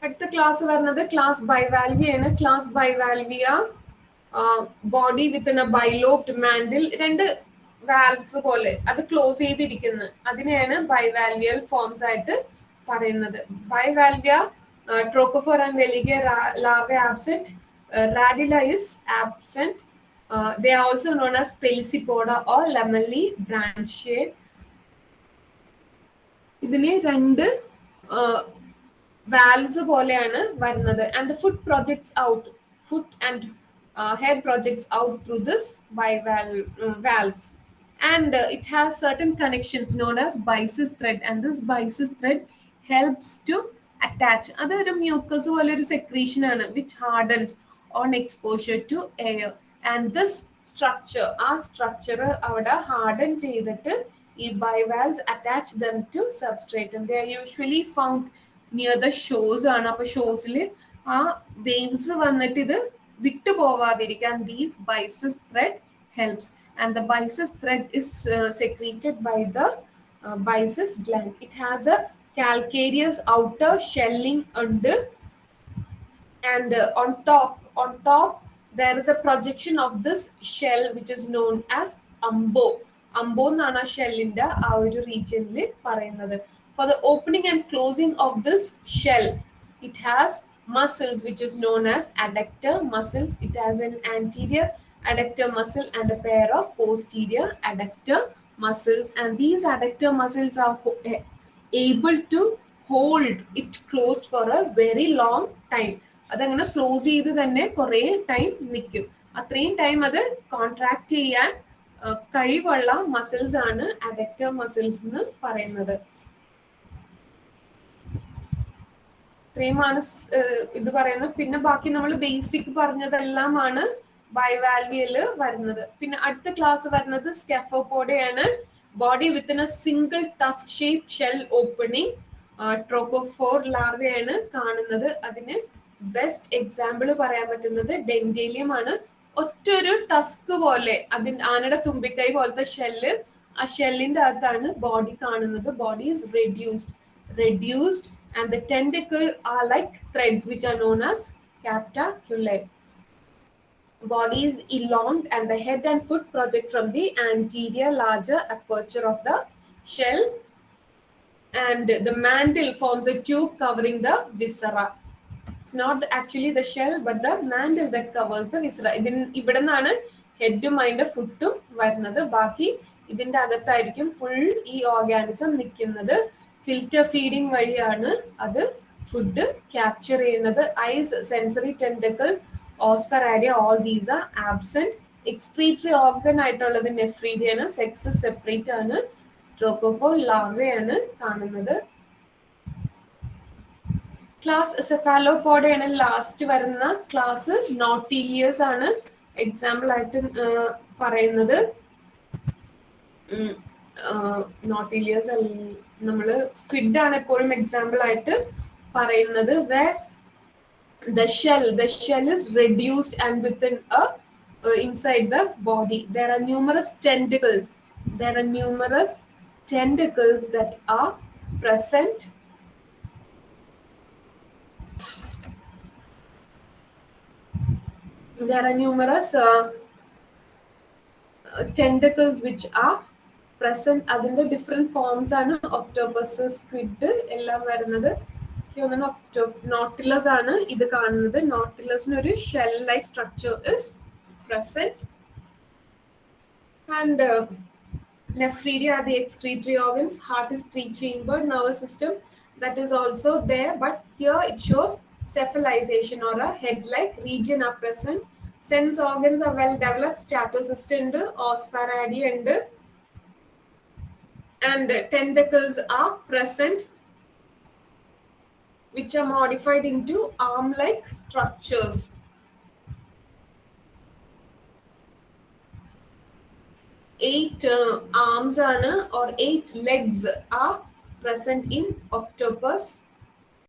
അടുത്ത ക്ലാസ് വരുന്നത് ക്ലാസ് ബൈവാൽവിയ ആണ്. Class bivalvia body with a bilobed mantle രണ്ട് വാൽവ്സ് പോലെ അത് ക്ലോസ് ചെയ്തിരിക്കുന്നു. അതിനെയാണ് ബൈവാൽവിയൽ ഫോംസ് ആയിട്ട് പറയുന്നത്. Bivalvia trochophore and വെലിഗിയ larva absent radula is absent they are also known as pelecypoda or lamellibranchiae ഇതിന് രണ്ട് വാൽസ് പോലെയാണ് വരുന്നത്. And the foot projects out foot and hair projects out through this bivalve bivalves and uh, it has certain connections known as byssus thread. And this byssus thread helps to attach അതൊരു mucus പോലെ ഒരു secretion ആണ് which hardens on exposure to air and this structure ആ structure അവിടെ harden ചെയ്തിട്ട് ഈ bivalves attach them to substrate they are usually found near the shows ആണ്. അപ്പൊ ഷോസിൽ ആ വേവ്സ് വന്നിട്ട് ഇത് വിട്ടു പോവാതിരിക്കാൻ these byssus thread helps and the byssus thread is secreted by the byssus gland it has a calcareous outer shelling under and uh, on top on top there is a projection of this shell which is known as ambo ambo എന്നാണ് ആ ഷെല്ലിന്റെ ആ ഒരു റീജിയനിൽ പറയുന്നത് for the opening and closing of this shell it has muscles which is known as adductor muscles it has an anterior adductor muscle and a pair of posterior adductor muscles and these adductor muscles are able to hold it closed for a very long time അതങ്ങനെ close ചെയ്ത് തന്നെ കുറേ time നിൽക്കും അത്രയും time അത് contract ചെയ്യാൻ കഴിവുള്ള muscles ആണ് അഡക്റ്റർ മസിൽസ് എന്ന് പറയുന്നത് ഇത്രയുമാണ് ഇത് പറയുന്നത് പിന്നെ ബാക്കി നമ്മൾ ബേസിക് പറഞ്ഞതെല്ലാമാണ് ബൈവാൽവിയൽ വരുന്നത്. പിന്നെ അടുത്ത ക്ലാസ് വരുന്നത് സ്കെഫോപോഡയാണ് body with a single tusk shape shell opening trochophore ലാർവയാണ് കാണുന്നത്. അതിന് ബെസ്റ്റ് എക്സാമ്പിൾ പറയാൻ പറ്റുന്നത് ഡെൻഡേലിയം ആണ്. ഒറ്റൊരു ടസ്ക് പോലെ അതിൻ ആനയുടെ തുമ്പിക്കൈ പോലത്തെ ഷെല്ല് ആ ഷെല്ലിന്റെ അകത്താണ് ബോഡി കാണുന്നത്. Body is reduced reduced and the tentacle are like threads which are known as captacula body is elonged and the head and foot project from the anterior larger aperture of the shell and the mantle forms a tube covering the viscera it's not actually the shell but the mantle that covers the viscera ഇവിടെ നിന്നാണ് ഹെഡും അതിന്റെ ഫുട്ടും വരുന്നത് ബാക്കി ഇതിന്റെ അകത്തായിരിക്കും full ഈ organism നിൽക്കുന്നത് filter feeding വഴിയാണ് അത് ഫുഡ് ക്യാപ്ചർ ചെയ്യുന്നത് eyes sensory tentacles osphradia all these are absent excretory organ ആയിട്ടുള്ളത് നെഫ്രീഡിയാണ് സെക്സ് സെപ്പറേറ്റ് ആണ് ട്രോക്കോഫോ ലാർവയാണ് കാണുന്നത്. ക്ലാസ് സെഫാലോപോഡയാണ് ലാസ്റ്റ് വരുന്ന ക്ലാസ് നോട്ടീലിയസ് ആണ് എക്സാമ്പിൾ ആയിട്ട് പറയുന്നത്. നോട്ടീലിയസ് നമ്മൾ സ്ക്വിഡ് ആണ് എപ്പോഴും എക്സാമ്പിൾ ആയിട്ട് പറയുന്നത് way the shell the shell is reduced and within a uh, inside the body there are numerous tentacles there are numerous tentacles that are present there are numerous uh, uh, tentacles which are present അതിന്റെ different forms ആണ് Octopus squid എല്ലാം വരുന്നത് Nautilus ആണ് ഇത് കാണുന്നത് നോട്ടിലസിന് ഒരു shell like structure is present and nephridia are the excretory organs heart is three chambered nervous system that is also there but here it shows cephalization or a head like region are present sense organs are well developed statocyst ഉണ്ട് ospharadi ഉണ്ട് and tentacles are present which are modified into arm-like structures. Eight uh, arms are, or eight legs are present in octopus